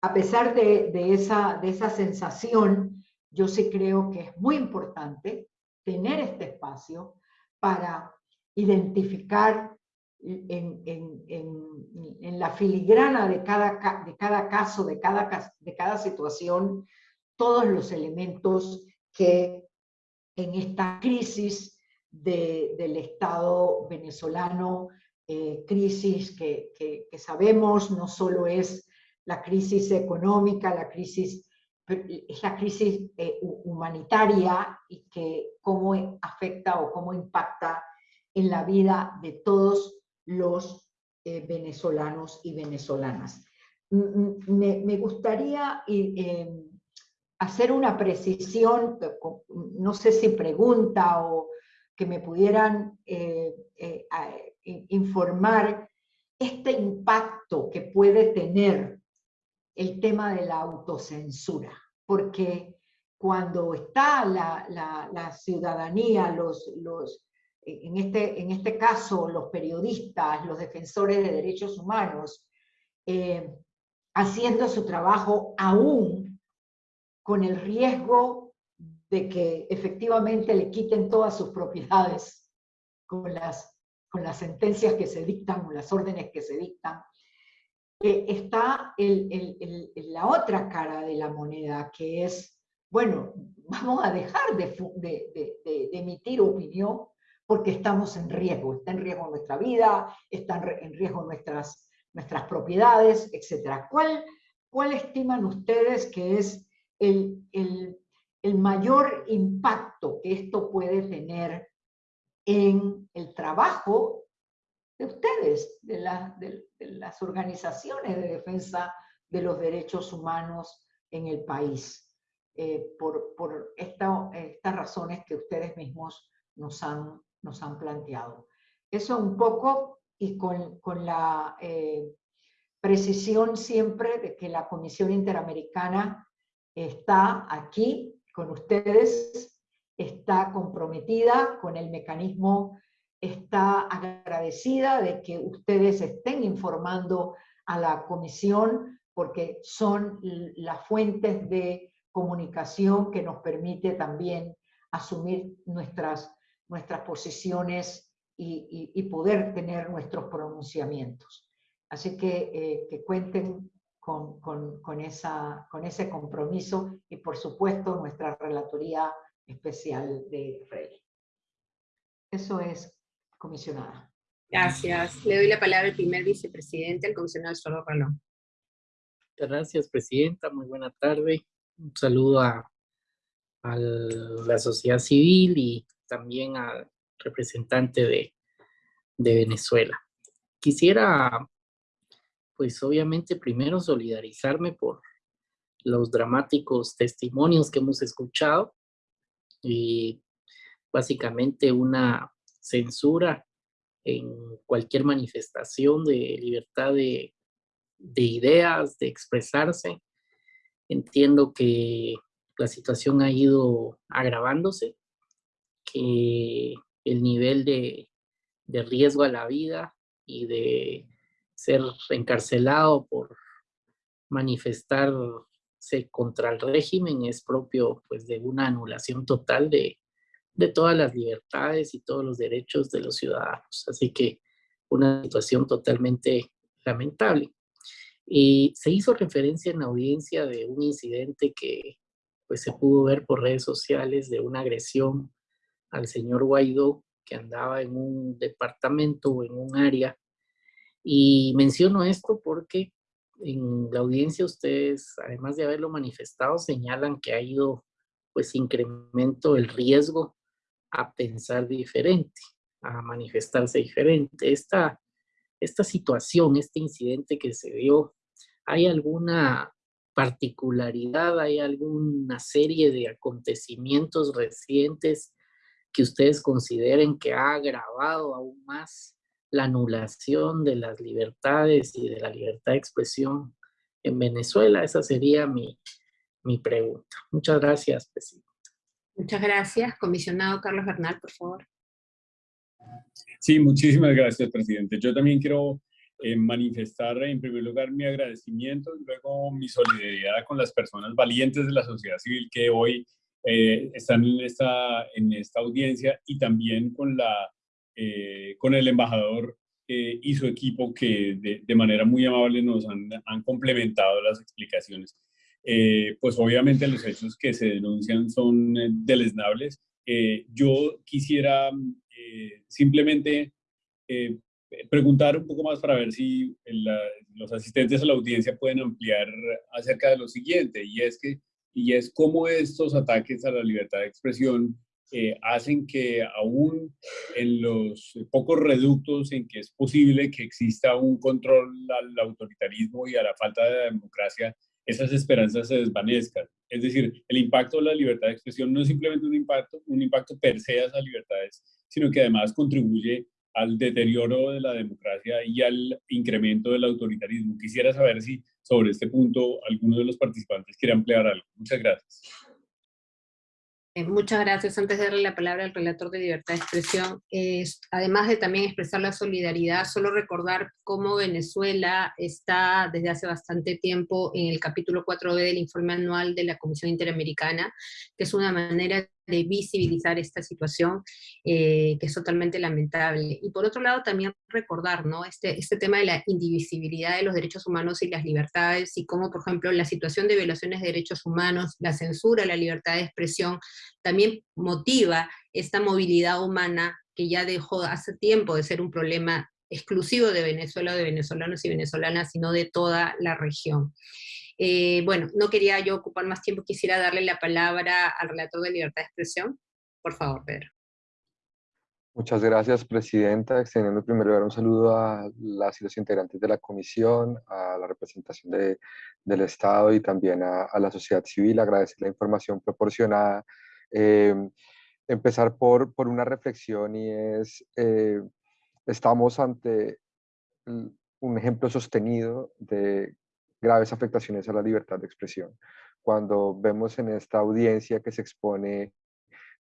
a pesar de, de, esa, de esa sensación, yo sí creo que es muy importante tener este espacio para identificar en, la filigrana de cada, de cada caso, de cada, de cada situación, todos los elementos que en esta crisis del Estado venezolano, eh, crisis que, sabemos no solo es la crisis económica, la crisis, es la crisis eh, humanitaria y que cómo afecta o cómo impacta en la vida de todos los eh, venezolanos y venezolanas. Me, gustaría eh, hacer una precisión, no sé si pregunta o que me pudieran eh, informar este impacto que puede tener el tema de la autocensura, porque cuando está la, ciudadanía, los, en este, en este caso los periodistas, los defensores de derechos humanos, eh, haciendo su trabajo aún con el riesgo de que efectivamente le quiten todas sus propiedades con las, con las sentencias que se dictan, con las órdenes que se dictan, eh, está la otra cara de la moneda, que es, bueno, vamos a dejar de, de, de emitir opinión porque estamos en riesgo, está en riesgo nuestra vida, están en riesgo nuestras, nuestras propiedades, etc. ¿Cuál, ¿Cuál estiman ustedes que es el, mayor impacto que esto puede tener en el trabajo de ustedes, de, las organizaciones de defensa de los derechos humanos en el país, eh, por, por estas razones que ustedes mismos nos han nos han planteado. Eso un poco y con, con la eh, precisión siempre de que la Comisión Interamericana está aquí con ustedes, está comprometida con el mecanismo, está agradecida de que ustedes estén informando a la Comisión porque son las fuentes de comunicación que nos permite también asumir nuestras nuestras posiciones y, poder tener nuestros pronunciamientos. Así que, eh, que cuenten con, con, esa, con ese compromiso y por supuesto nuestra relatoría especial de Rey. Eso es, comisionada. Gracias. Le doy la palabra al primer vicepresidente, el comisionado Solo. Muchas gracias, presidenta. Muy buena tarde. un saludo a, a la sociedad civil y también al representante de, de Venezuela. Quisiera, pues obviamente primero solidarizarme por los dramáticos testimonios que hemos escuchado y básicamente una censura en cualquier manifestación de libertad de, de ideas, de expresarse. Entiendo que la situación ha ido agravándose, que el nivel de, de riesgo a la vida y de ser encarcelado por manifestarse contra el régimen es propio pues de una anulación total de, de todas las libertades y todos los derechos de los ciudadanos. Así que una situación totalmente lamentable. Y se hizo referencia en la audiencia de un incidente que pues se pudo ver por redes sociales de una agresión al señor Guaidó que andaba en un departamento o en un área. Y menciono esto porque en la audiencia ustedes, además de haberlo manifestado, señalan que ha ido pues incremento el riesgo a pensar diferente, a manifestarse diferente. Esta, esta situación, este incidente que se dio, ¿hay alguna particularidad, hay alguna serie de acontecimientos recientes que ustedes consideren que ha agravado aún más la anulación de las libertades y de la libertad de expresión en Venezuela? Esa sería mi, mi pregunta. Muchas gracias, presidente. Muchas gracias. Comisionado Carlos Bernal, por favor. Sí, muchísimas gracias, presidente. Yo también quiero eh, manifestar en primer lugar mi agradecimiento y luego mi solidaridad con las personas valientes de la sociedad civil que hoy eh, están en esta, en esta audiencia y también con, la, eh, con el embajador y su equipo que de, de manera muy amable nos han, han complementado las explicaciones. pues obviamente los hechos que se denuncian son deleznables. yo quisiera simplemente preguntar un poco más para ver si los asistentes a la audiencia pueden ampliar acerca de lo siguiente, y es que y es cómo estos ataques a la libertad de expresión eh, hacen que aún en los pocos reductos en que es posible que exista un control al autoritarismo y a la falta de democracia, esas esperanzas se desvanezcan. Es decir, el impacto de la libertad de expresión no es simplemente un impacto, un impacto per se a esas libertades, sino que además contribuye al deterioro de la democracia y al incremento del autoritarismo. Quisiera saber si sobre este punto alguno de los participantes quiere ampliar algo. Muchas gracias. Eh, muchas gracias. Antes de darle la palabra al relator de libertad de expresión, además de también expresar la solidaridad, solo recordar cómo Venezuela está desde hace bastante tiempo en el capítulo 4b del informe anual de la Comisión Interamericana, que es una manera de visibilizar esta situación eh, que es totalmente lamentable. Y por otro lado también recordar ¿no? este, este tema de la indivisibilidad de los derechos humanos y las libertades y cómo, por ejemplo, la situación de violaciones de derechos humanos, la censura, la libertad de expresión, también motiva esta movilidad humana que ya dejó hace tiempo de ser un problema exclusivo de Venezuela, de venezolanos y venezolanas, sino de toda la región. Eh, bueno, no quería yo ocupar más tiempo, quisiera darle la palabra al relator de libertad de expresión. Por favor, Pedro. Muchas gracias, Presidenta. Extendiendo primero un saludo a las y los integrantes de la Comisión, a la representación de, del Estado y también a, la sociedad civil. Agradecer la información proporcionada. Eh, empezar por, por, una reflexión y es, eh, estamos ante un ejemplo sostenido de graves afectaciones a la libertad de expresión. Cuando vemos en esta audiencia que se expone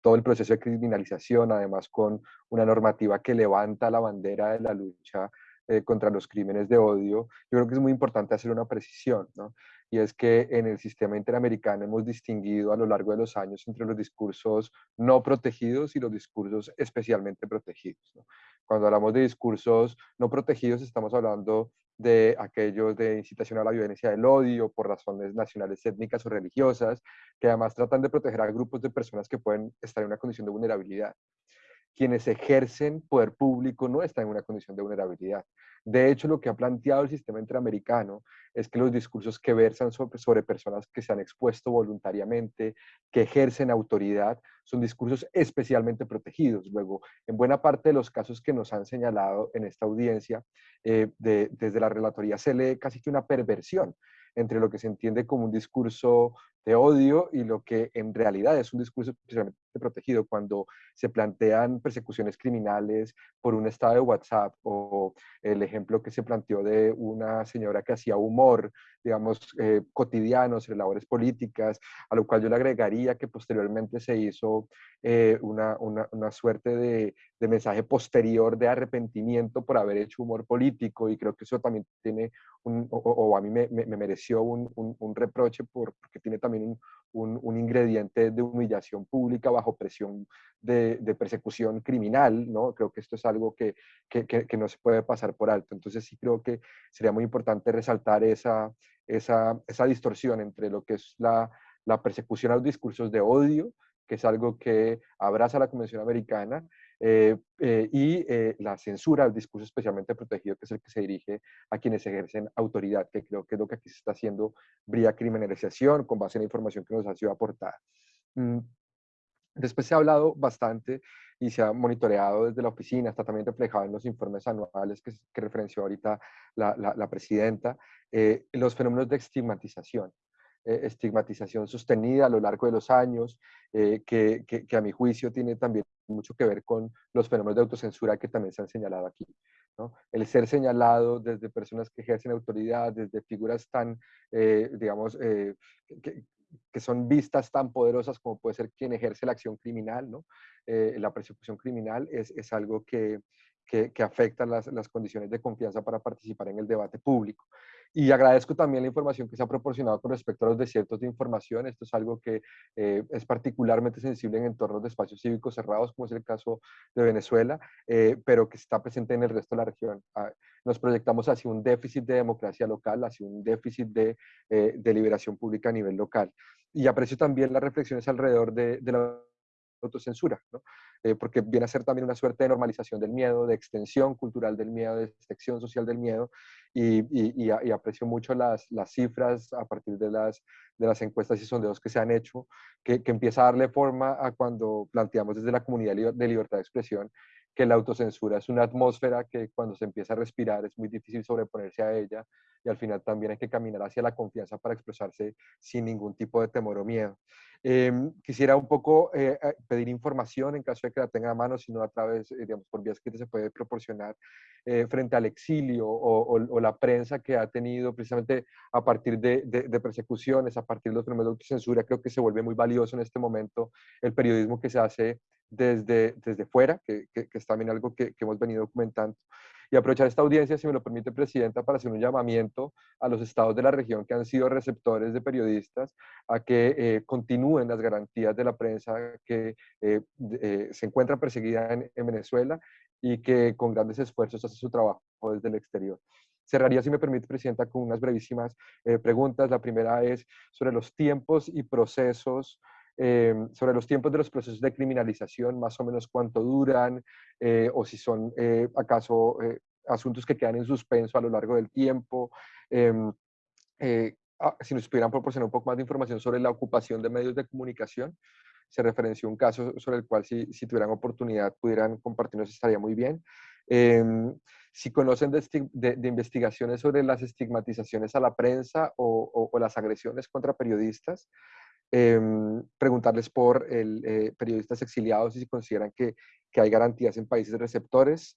todo el proceso de criminalización, además con una normativa que levanta la bandera de la lucha eh, contra los crímenes de odio, yo creo que es muy importante hacer una precisión, ¿no? Y es que en el sistema interamericano hemos distinguido a lo largo de los años entre los discursos no protegidos y los discursos especialmente protegidos. ¿no? Cuando hablamos de discursos no protegidos, estamos hablando de aquellos de incitación a la violencia del odio por razones nacionales, étnicas o religiosas, que además tratan de proteger a grupos de personas que pueden estar en una condición de vulnerabilidad. Quienes ejercen poder público no están en una condición de vulnerabilidad. De hecho, lo que ha planteado el sistema interamericano es que los discursos que versan sobre, sobre, personas que se han expuesto voluntariamente, que ejercen autoridad, son discursos especialmente protegidos. Luego, en buena parte de los casos que nos han señalado en esta audiencia, eh, desde la relatoría se lee casi que una perversión entre lo que se entiende como un discurso de odio y lo que en realidad es un discurso protegido cuando se plantean persecuciones criminales por un estado de WhatsApp o el ejemplo que se planteó de una señora que hacía humor, digamos, eh, cotidiano sobre labores políticas, a lo cual yo le agregaría que posteriormente se hizo eh, una, una, una, suerte de, de, mensaje posterior de arrepentimiento por haber hecho humor político y creo que eso también tiene un, o, a mí me, me, mereció un, un, un reproche por, porque tiene también un, ingrediente de humillación pública bajo presión de, de, persecución criminal, ¿no? Creo que esto es algo que, que, que, no se puede pasar por alto. Entonces sí creo que sería muy importante resaltar esa, esa, esa distorsión entre lo que es la, la persecución a los discursos de odio, que es algo que abraza la Convención Americana, eh, eh, y eh, la censura al discurso especialmente protegido, que es el que se dirige a quienes ejercen autoridad, que creo que es lo que aquí se está haciendo vía criminalización con base en la información que nos ha sido aportada. Mm, después se ha hablado bastante y se ha monitoreado desde la oficina, está también reflejado en los informes anuales que, que referenció ahorita la, la, presidenta, los fenómenos de estigmatización. Eh, estigmatización sostenida a lo largo de los años, eh, que, que, a mi juicio tiene también mucho que ver con los fenómenos de autocensura que también se han señalado aquí. ¿no? El ser señalado desde personas que ejercen autoridad, desde figuras tan, eh, digamos, que, que, son vistas tan poderosas como puede ser quien ejerce la acción criminal, ¿no? la persecución criminal es, es algo que, que, que afecta las, las, condiciones de confianza para participar en el debate público. Y agradezco también la información que se ha proporcionado con respecto a los desiertos de información. Esto es algo que eh, es particularmente sensible en entornos de espacios cívicos cerrados, como es el caso de Venezuela, eh, pero que está presente en el resto de la región. Ah, nos proyectamos hacia un déficit de democracia local, hacia un déficit de, eh, de liberación pública a nivel local. Y aprecio también las reflexiones alrededor de, de la autocensura, ¿no? Eh, porque viene a ser también una suerte de normalización del miedo, de extensión cultural del miedo, de extensión social del miedo, y, aprecio mucho las, las, cifras a partir de las, de las encuestas y sondeos que se han hecho, que, que empieza a darle forma a cuando planteamos desde la comunidad de libertad de expresión que la autocensura es una atmósfera que cuando se empieza a respirar es muy difícil sobreponerse a ella y al final también hay que caminar hacia la confianza para expresarse sin ningún tipo de temor o miedo. Em, quisiera un poco eh, eh, pedir información en caso de que la tenga a mano, sino a través, eh, digamos, por vías que se puede proporcionar frente al exilio o, la prensa que ha tenido precisamente a partir de, de, persecuciones, a partir de los fenómenos de autocensura, creo que se vuelve muy valioso en este momento el periodismo que se hace desde, desde fuera, que, que, es también algo que, que hemos venido documentando y aprovechar esta audiencia, si me lo permite, Presidenta, para hacer un llamamiento a los estados de la región que han sido receptores de periodistas a que eh, continúen las garantías de la prensa que eh, eh, se encuentra perseguida en, Venezuela y que con grandes esfuerzos hace su trabajo desde el exterior. Cerraría, si me permite, Presidenta, con unas brevísimas preguntas. La primera es sobre los tiempos y procesos sobre los tiempos de los procesos de criminalización, más o menos cuánto duran, eh, o si son eh, acaso eh, asuntos que quedan en suspenso a lo largo del tiempo. Em, ah, si nos pudieran proporcionar un poco más de información sobre la ocupación de medios de comunicación, se referenció un caso sobre el cual si, tuvieran oportunidad pudieran compartirnos estaría muy bien. Em, si conocen de, investigaciones sobre las estigmatizaciones a la prensa o las agresiones contra periodistas, Em, preguntarles por el, eh, periodistas exiliados y si consideran que, que hay garantías en países receptores,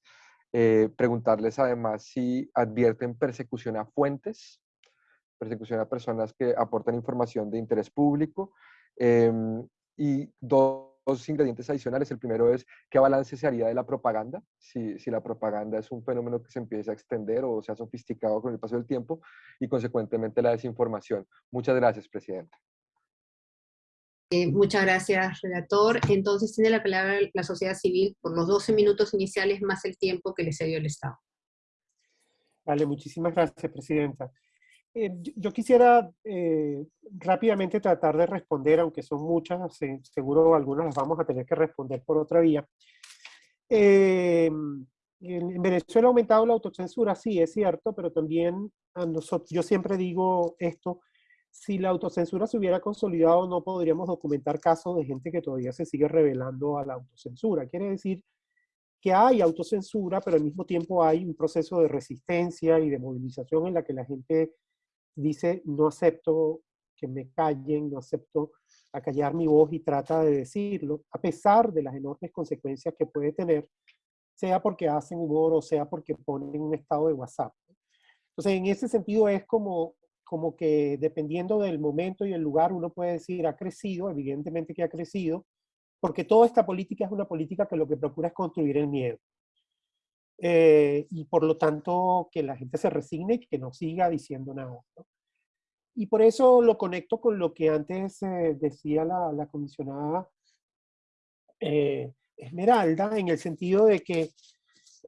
eh, preguntarles además si advierten persecución a fuentes, persecución a personas que aportan información de interés público, em, y dos, ingredientes adicionales. El primero es qué balance se haría de la propaganda, si, si, la propaganda es un fenómeno que se empieza a extender o se ha sofisticado con el paso del tiempo, y consecuentemente la desinformación. Muchas gracias, Presidenta. Eh, muchas gracias, redactor. Entonces tiene la palabra la sociedad civil por los 12 minutos iniciales más el tiempo que le cedió el Estado. Vale, muchísimas gracias, Presidenta. Eh, yo, quisiera eh, rápidamente tratar de responder, aunque son muchas, seguro algunas las vamos a tener que responder por otra vía. en, Venezuela ha aumentado la autocensura, sí, es cierto, pero también nosotros, yo siempre digo esto, si la autocensura se hubiera consolidado, no podríamos documentar casos de gente que todavía se sigue revelando a la autocensura. Quiere decir que hay autocensura, pero al mismo tiempo hay un proceso de resistencia y de movilización en la que la gente dice, no acepto que me callen, no acepto acallar mi voz y trata de decirlo, a pesar de las enormes consecuencias que puede tener, sea porque hacen humor o sea porque ponen un estado de WhatsApp. Entonces, en ese sentido es como como que dependiendo del momento y el lugar, uno puede decir ha crecido, evidentemente que ha crecido, porque toda esta política es una política que lo que procura es construir el miedo. Eh, y por lo tanto que la gente se resigne y que no siga diciendo nada. Y por eso lo conecto con lo que antes eh, decía la, la comisionada eh, Esmeralda, en el sentido de que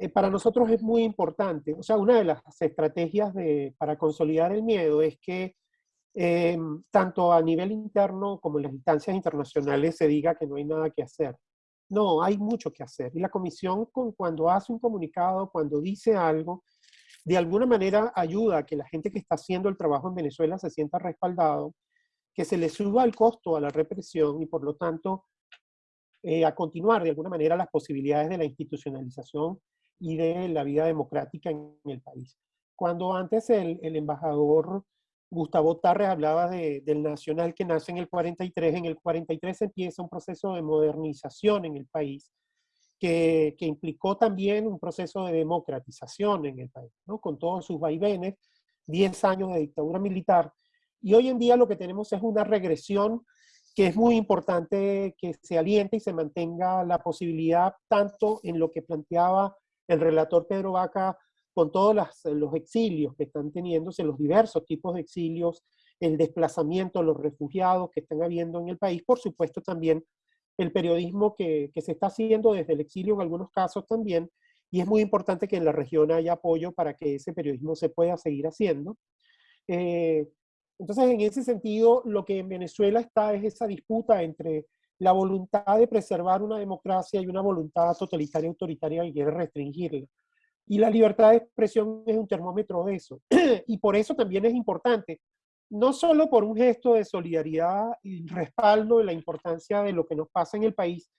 eh, para nosotros es muy importante. O sea, una de las estrategias de, para consolidar el miedo es que eh, tanto a nivel interno como en las instancias internacionales se diga que no hay nada que hacer. No, hay mucho que hacer. Y la comisión cuando hace un comunicado, cuando dice algo, de alguna manera ayuda a que la gente que está haciendo el trabajo en Venezuela se sienta respaldado, que se le suba el costo a la represión y por lo tanto eh, a continuar de alguna manera las posibilidades de la institucionalización y de la vida democrática en el país. Cuando antes el, embajador Gustavo Tarres hablaba de, del nacional que nace en el 43, en el 43 empieza un proceso de modernización en el país, que, que, implicó también un proceso de democratización en el país, ¿no? con todos sus vaivenes, 10 años de dictadura militar. Y hoy en día lo que tenemos es una regresión que es muy importante que se aliente y se mantenga la posibilidad tanto en lo que planteaba el relator Pedro Vaca con todos los exilios que están teniéndose, los diversos tipos de exilios, el desplazamiento, de los refugiados que están habiendo en el país, por supuesto también el periodismo que, se está haciendo desde el exilio en algunos casos también, y es muy importante que en la región haya apoyo para que ese periodismo se pueda seguir haciendo. Eh, entonces, en ese sentido, lo que en Venezuela está es esa disputa entre la voluntad de preservar una democracia y una voluntad totalitaria autoritaria que quiere restringirla. Y la libertad de expresión es un termómetro de eso. y por eso también es importante, no solo por un gesto de solidaridad y respaldo de la importancia de lo que nos pasa en el país,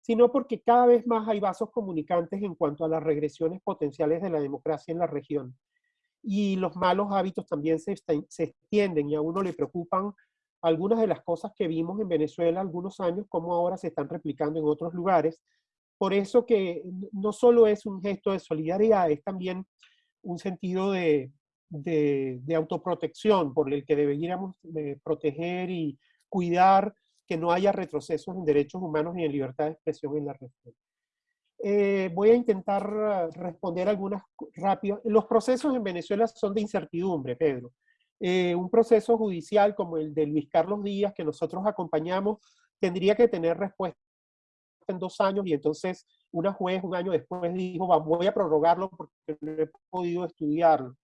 sino porque cada vez más hay vasos comunicantes en cuanto a las regresiones potenciales de la democracia en la región. Y los malos hábitos también se, se extienden y a uno le preocupan algunas de las cosas que vimos en Venezuela algunos años, como ahora se están replicando en otros lugares. Por eso que no solo es un gesto de solidaridad, es también un sentido de, de, autoprotección por el que deberíamos eh, proteger y cuidar que no haya retrocesos en derechos humanos ni en libertad de expresión en la región. Eh, voy a intentar responder algunas rápidas. Los procesos en Venezuela son de incertidumbre, Pedro. Eh, un proceso judicial como el de Luis Carlos Díaz, que nosotros acompañamos, tendría que tener respuesta en dos años y entonces una juez un año después dijo, voy a prorrogarlo porque no he podido estudiarlo.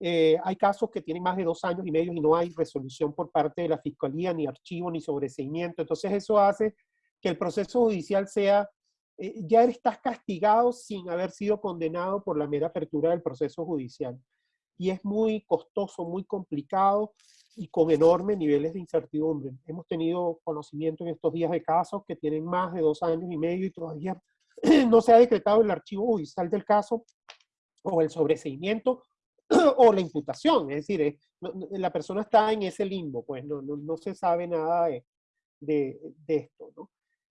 Eh, hay casos que tienen más de dos años y medio y no hay resolución por parte de la Fiscalía, ni archivo, ni sobreseimiento. Entonces eso hace que el proceso judicial sea, eh, ya estás castigado sin haber sido condenado por la mera apertura del proceso judicial y es muy costoso, muy complicado y con enormes niveles de incertidumbre. Hemos tenido conocimiento en estos días de casos que tienen más de dos años y medio y todavía no se ha decretado el archivo judicial del caso o el sobreseimiento o la imputación. Es decir, la persona está en ese limbo, pues no, no, se sabe nada de, de, esto. ¿no?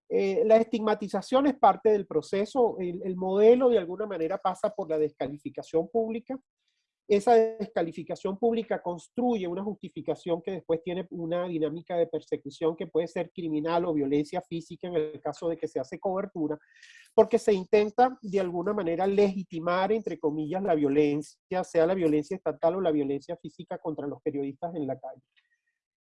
Eh, la estigmatización es parte del proceso. El, el modelo de alguna manera pasa por la descalificación pública esa descalificación pública construye una justificación que después tiene una dinámica de persecución que puede ser criminal o violencia física en el caso de que se hace cobertura, porque se intenta de alguna manera legitimar, entre comillas, la violencia, sea la violencia estatal o la violencia física contra los periodistas en la calle.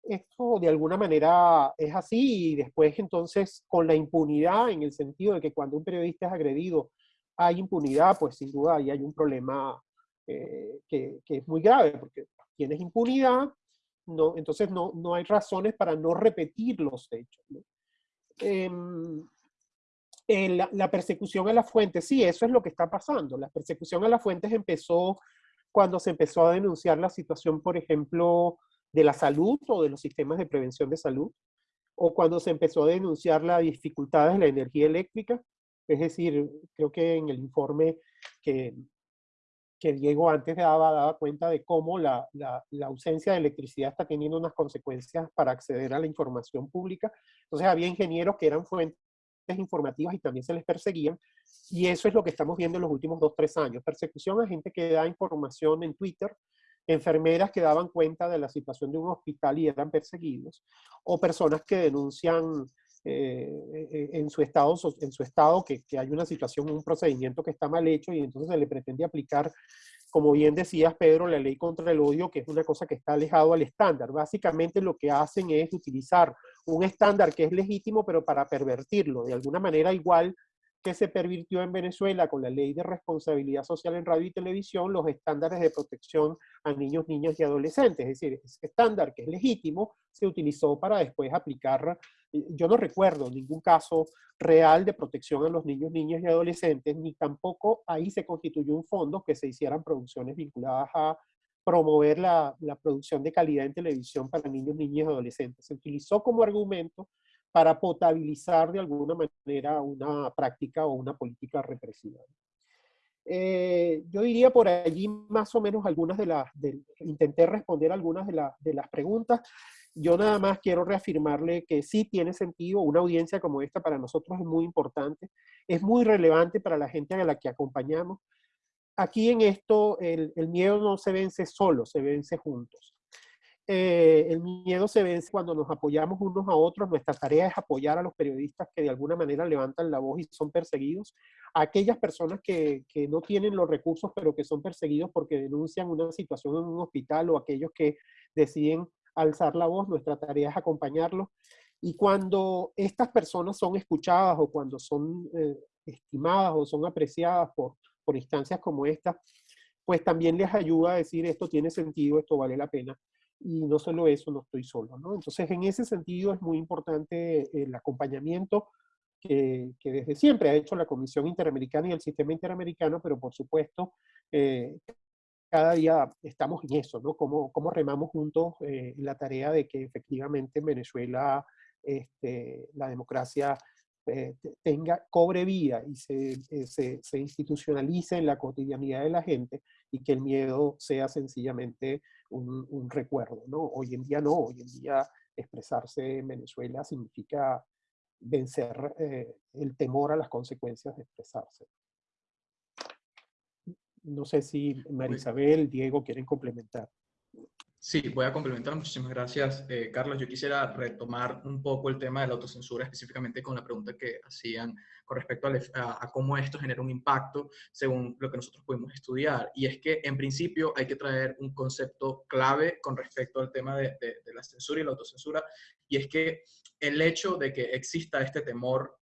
Esto de alguna manera es así y después entonces con la impunidad en el sentido de que cuando un periodista es agredido hay impunidad, pues sin duda ahí hay un problema eh, que, es muy grave, porque tienes impunidad, no, entonces no, no hay razones para no repetir los hechos. Em, la, la, persecución a las fuentes, sí, eso es lo que está pasando. La persecución a las fuentes empezó cuando se empezó a denunciar la situación, por ejemplo, de la salud o de los sistemas de prevención de salud, o cuando se empezó a denunciar las dificultades de la energía eléctrica. Es decir, creo que en el informe que, que Diego antes daba, daba cuenta de cómo la, la, la, ausencia de electricidad está teniendo unas consecuencias para acceder a la información pública. Entonces había ingenieros que eran fuentes informativas y también se les perseguían. Y eso es lo que estamos viendo en los últimos dos, tres años. Persecución a gente que da información en Twitter, enfermeras que daban cuenta de la situación de un hospital y eran perseguidos, o personas que denuncian eh, en, su estado, en su estado que, que, hay una situación, un procedimiento que está mal hecho y entonces se le pretende aplicar, como bien decías Pedro, la ley contra el odio, que es una cosa que está alejado al estándar. Básicamente lo que hacen es utilizar un estándar que es legítimo, pero para pervertirlo, de alguna manera igual que se pervirtió en Venezuela con la ley de responsabilidad social en radio y televisión, los estándares de protección a niños, niñas y adolescentes. Es decir, ese estándar que es legítimo se utilizó para después aplicar, eh, yo no recuerdo ningún caso real de protección a los niños, niñas y adolescentes, ni tampoco ahí se constituyó un fondo que se hicieran producciones vinculadas a promover la, la producción de calidad en televisión para niños, niñas y adolescentes. Se utilizó como argumento para potabilizar de alguna manera una práctica o una política represiva. Eh, yo diría por allí más o menos algunas de las, intenté responder algunas de, de las preguntas. Yo nada más quiero reafirmarle que sí tiene sentido, una audiencia como esta para nosotros es muy importante, es muy relevante para la gente a la que acompañamos. Aquí en esto el, el miedo no se vence solo, se vence juntos. Eh, el miedo se vence cuando nos apoyamos unos a otros. Nuestra tarea es apoyar a los periodistas que de alguna manera levantan la voz y son perseguidos. A aquellas personas que, que no tienen los recursos, pero que son perseguidos porque denuncian una situación en un hospital o aquellos que deciden alzar la voz, nuestra tarea es acompañarlos. Y cuando estas personas son escuchadas o cuando son eh, estimadas o son apreciadas por, por instancias como esta, pues también les ayuda a decir esto tiene sentido, esto vale la pena y no solo eso, no estoy solo, ¿no? Entonces, en ese sentido es muy importante el acompañamiento que, que desde siempre ha hecho la Comisión Interamericana y el Sistema Interamericano, pero por supuesto, eh, cada día estamos en eso, ¿no? Cómo, cómo remamos juntos eh, la tarea de que efectivamente en Venezuela este, la democracia eh, tenga, cobre vida y se, se, se, institucionalice en la cotidianidad de la gente y que el miedo sea sencillamente un, recuerdo, ¿no? Hoy en día no, hoy en día expresarse en Venezuela significa vencer eh, el temor a las consecuencias de expresarse. No sé si Marisabel, Diego quieren complementar. Sí, voy a complementar. Muchísimas gracias, eh, Carlos. Yo quisiera retomar un poco el tema de la autocensura, específicamente con la pregunta que hacían con respecto a, cómo esto genera un impacto según lo que nosotros pudimos estudiar. Y es que, en principio, hay que traer un concepto clave con respecto al tema de, de la censura y la autocensura, y es que el hecho de que exista este temor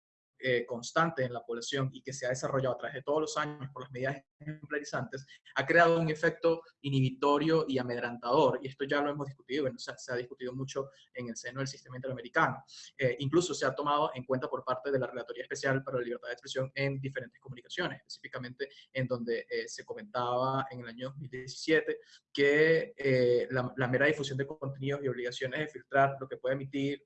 eh, constante en la población y que se ha desarrollado a través de todos los años por las medidas ejemplarizantes, ha creado un efecto inhibitorio y amedrantador. Y esto ya lo hemos discutido, bueno, se, ha discutido mucho en el seno del sistema interamericano. Eh, incluso se ha tomado en cuenta por parte de la Relatoría Especial para la Libertad de Expresión en diferentes comunicaciones, específicamente en donde eh, se comentaba en el año 2017 que la, la mera difusión de contenidos y obligaciones de filtrar lo que puede emitir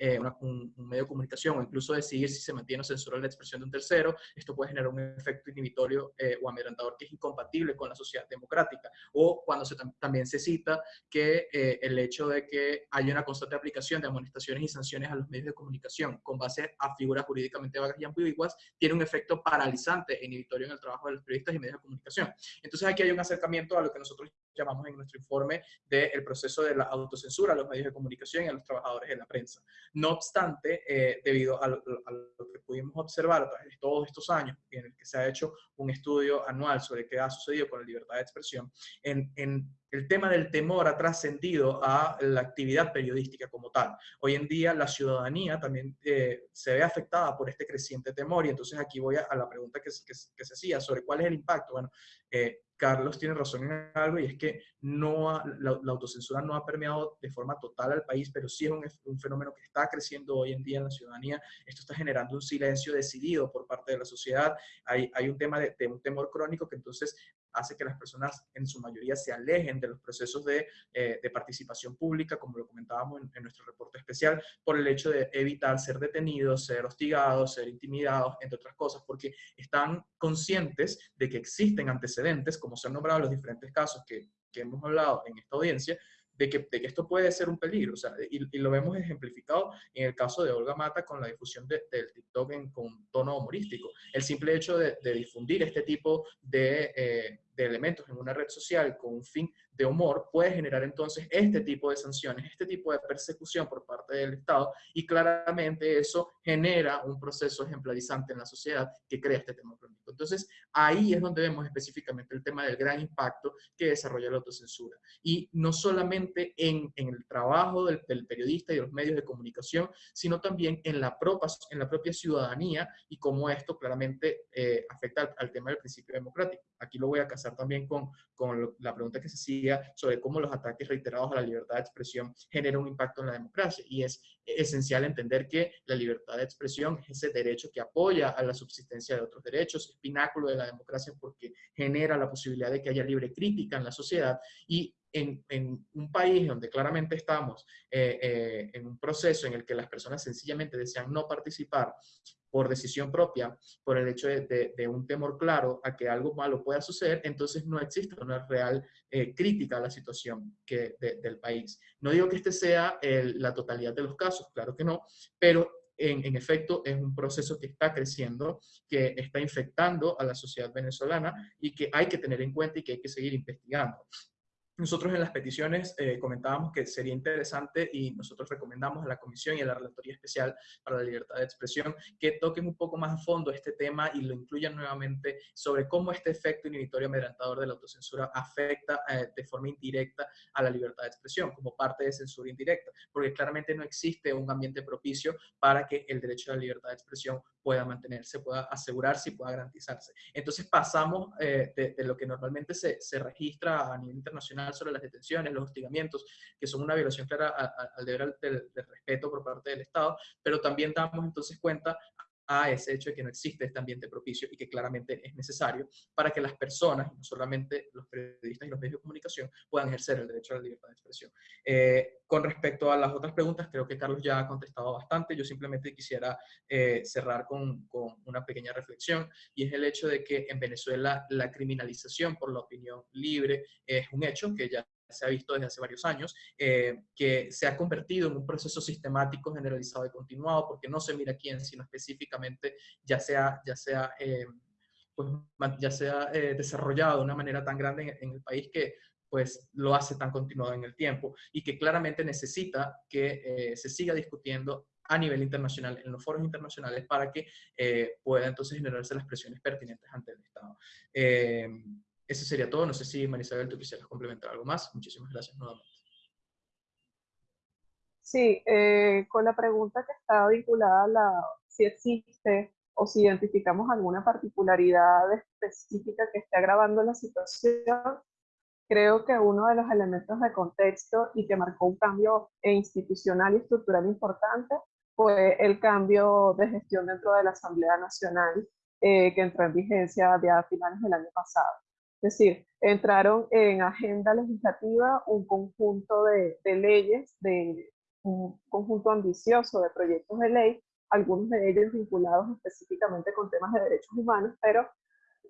eh, un, medio de comunicación o incluso decidir si se mantiene o censura la expresión de un tercero, esto puede generar un efecto inhibitorio eh, o amedrantador que es incompatible con la sociedad democrática. O cuando se, también se cita que eh, el hecho de que haya una constante aplicación de amonestaciones y sanciones a los medios de comunicación con base a figuras jurídicamente vagas y ambiguas tiene un efecto paralizante e inhibitorio en el trabajo de los periodistas y medios de comunicación. Entonces aquí hay un acercamiento a lo que nosotros llamamos en nuestro informe del proceso de la autocensura a los medios de comunicación y a los trabajadores de la prensa. No obstante, eh, debido a lo, que pudimos observar a de todos estos años, en el que se ha hecho un estudio anual sobre qué ha sucedido con la libertad de expresión, en, el tema del temor ha trascendido a la actividad periodística como tal. Hoy en día la ciudadanía también eh, se ve afectada por este creciente temor y entonces aquí voy a, la pregunta que, se hacía sobre cuál es el impacto. Bueno, eh, Carlos tiene razón en algo y es que no la, autocensura no ha permeado de forma total al país, pero sí es un, fenómeno que está creciendo hoy en día en la ciudadanía. Esto está generando un silencio decidido por parte de la sociedad. Hay, hay un tema de, de, un temor crónico que entonces hace que las personas en su mayoría se alejen de los procesos de, eh, participación pública, como lo comentábamos en, nuestro reporte especial, por el hecho de evitar ser detenidos, ser hostigados, ser intimidados, entre otras cosas, porque están conscientes de que existen antecedentes, como se han nombrado los diferentes casos que, que hemos hablado en esta audiencia, de que, de esto puede ser un peligro. O sea, y, lo vemos ejemplificado en el caso de Olga Mata con la difusión del TikTok en, con tono humorístico. El simple hecho de, difundir este tipo de, eh, de elementos en una red social con un fin de humor puede generar entonces este tipo de sanciones, este tipo de persecución por parte del Estado y claramente eso genera un proceso ejemplarizante en la sociedad que crea este tema crónico. Entonces ahí es donde vemos específicamente el tema del gran impacto que desarrolla la autocensura y no solamente en, en el trabajo del, periodista y los medios de comunicación, sino también en la propia, en la propia ciudadanía y cómo esto claramente eh, afecta al tema del principio democrático. Aquí lo voy a casar también con, con la pregunta que se hacía sobre cómo los ataques reiterados a la libertad de expresión generan un impacto en la democracia. Y es esencial entender que la libertad de expresión es ese derecho que apoya a la subsistencia de otros derechos, es pináculo de la democracia porque genera la posibilidad de que haya libre crítica en la sociedad y en, en, un país donde claramente estamos eh, eh, en un proceso en el que las personas sencillamente desean no participar por decisión propia, por el hecho de, un temor claro a que algo malo pueda suceder, entonces no existe una real eh, crítica a la situación del país. No digo que este sea la totalidad de los casos, claro que no, pero en, en, efecto es un proceso que está creciendo, que está infectando a la sociedad venezolana y que hay que tener en cuenta y que hay que seguir investigando. Nosotros en las peticiones eh, comentábamos que sería interesante y nosotros recomendamos a la Comisión y a la Relatoría Especial para la Libertad de Expresión que toquen un poco más a fondo este tema y lo incluyan nuevamente sobre cómo este efecto inhibitorio amedrantador de la autocensura afecta eh, de forma indirecta a la libertad de expresión como parte de censura indirecta, porque claramente no existe un ambiente propicio para que el derecho a la libertad de expresión pueda mantenerse, pueda asegurarse y pueda garantizarse. Entonces pasamos eh, de, lo que normalmente se, se registra a nivel internacional sobre las detenciones, los hostigamientos, que son una violación clara al deber del, respeto por parte del Estado, pero también damos entonces cuenta a ese hecho de que no existe este ambiente propicio y que claramente es necesario para que las personas, no solamente los periodistas y los medios de comunicación, puedan ejercer el derecho a la libertad de expresión. Eh, con respecto a las otras preguntas, creo que Carlos ya ha contestado bastante. Yo simplemente quisiera eh, cerrar con, con, una pequeña reflexión y es el hecho de que en Venezuela la criminalización por la opinión libre es un hecho que ya se ha visto desde hace varios años, eh, que se ha convertido en un proceso sistemático, generalizado y continuado, porque no se mira quién, sino específicamente ya sea, ya sea, eh, pues, ya sea eh, desarrollado de una manera tan grande en, el país que pues lo hace tan continuado en el tiempo y que claramente necesita que se siga discutiendo a nivel internacional, en los foros internacionales, para que pueda entonces generarse las presiones pertinentes ante el Estado. Eso sería todo. No sé si Marisabel, tú quisieras complementar algo más. Muchísimas gracias nuevamente. Sí, eh, con la pregunta que estaba vinculada a la, si existe o si identificamos alguna particularidad específica que esté agravando la situación, creo que uno de los elementos de contexto y que marcó un cambio institucional y estructural importante fue el cambio de gestión dentro de la Asamblea Nacional eh, que entró en vigencia a finales del año pasado. Es decir, entraron en agenda legislativa un conjunto de, leyes, un conjunto ambicioso de proyectos de ley, algunos de ellos vinculados específicamente con temas de derechos humanos, pero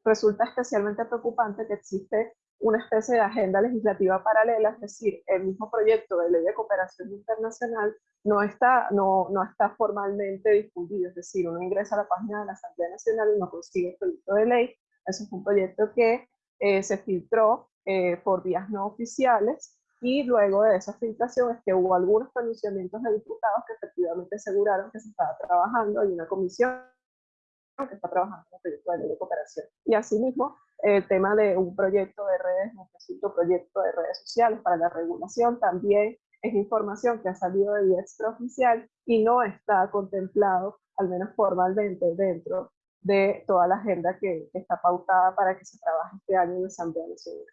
resulta especialmente preocupante que existe una especie de agenda legislativa paralela, es decir, el mismo proyecto de ley de cooperación internacional no está, no, no está formalmente difundido, es decir, uno ingresa a la página de la Asamblea Nacional y no consigue el proyecto de ley, eso es un proyecto que eh, se filtró eh, por vías no oficiales y luego de esa filtración es que hubo algunos pronunciamientos de diputados que efectivamente aseguraron que se estaba trabajando, hay una comisión que está trabajando en el proyecto de cooperación. Y asimismo, el tema de un proyecto de redes, un proyecto de redes sociales para la regulación, también es información que ha salido de vía extraoficial y no está contemplado, al menos formalmente, dentro de toda la agenda que, está pautada para que se trabaje este año en la Asamblea Nacional.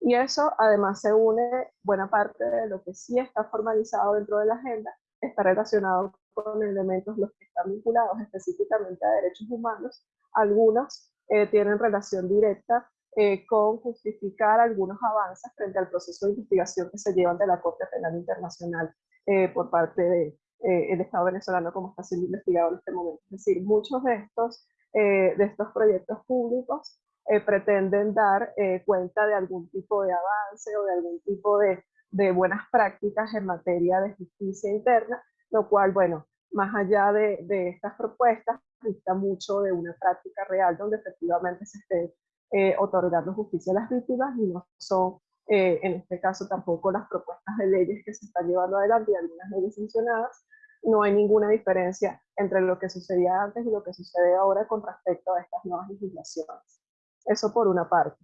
Y eso además se une, buena parte de lo que sí está formalizado dentro de la agenda, está relacionado con elementos los que están vinculados específicamente a derechos humanos. Algunos eh, tienen relación directa eh, con justificar algunos avances frente al proceso de investigación que se lleva ante la Corte Penal Internacional eh, por parte del de, Estado venezolano como está siendo investigado en este momento. Es decir, muchos de estos, de estos proyectos públicos pretenden dar cuenta de algún tipo de avance o de algún tipo de, de buenas prácticas en materia de justicia interna, lo cual, bueno, más allá de, de estas propuestas, dista mucho de una práctica real donde efectivamente se esté eh, otorgando justicia a las víctimas y no son, eh, en este caso, tampoco las propuestas de leyes que se están llevando adelante y algunas leyes mencionadas. No hay ninguna diferencia entre lo que sucedía antes y lo que sucede ahora con respecto a estas nuevas legislaciones. Eso por una parte.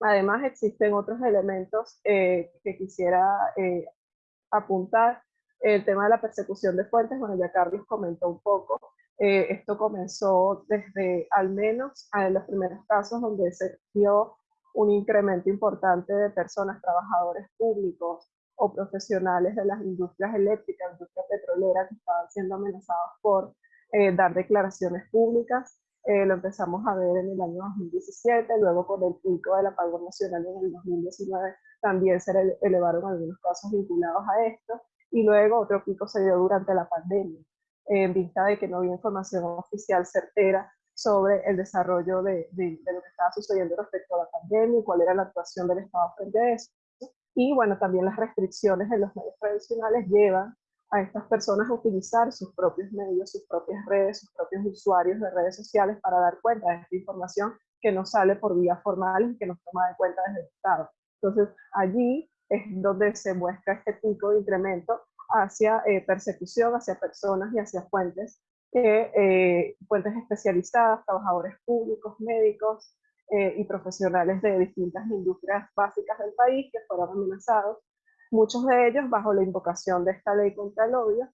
Además, existen otros elementos eh, que quisiera apuntar. El tema de la persecución de fuentes, bueno, ya Carlos comentó un poco. Eh, esto comenzó desde al menos en los primeros casos donde se dio un incremento importante de personas, trabajadores públicos o profesionales de las industrias eléctricas, industria petrolera, que estaban siendo amenazados por eh, dar declaraciones públicas. Eh, lo empezamos a ver en el año 2017, luego con el pico del apagón nacional en el 2019 también se elevaron algunos casos vinculados a esto, y luego otro pico se dio durante la pandemia en vista de que no había información oficial certera sobre el desarrollo de, de, lo que estaba sucediendo respecto a la pandemia y cuál era la actuación del Estado frente a eso. Y bueno, también las restricciones en los medios tradicionales llevan a estas personas a utilizar sus propios medios, sus propias redes, sus propios usuarios de redes sociales para dar cuenta de esta información que no sale por vía formal y que nos toma de cuenta desde el Estado. Entonces, allí es donde se muestra este pico de incremento hacia eh, persecución, hacia personas y hacia fuentes, eh, fuentes especializadas, trabajadores públicos, médicos eh, y profesionales de distintas industrias básicas del país que fueron amenazados, muchos de ellos bajo la invocación de esta ley contra el odio,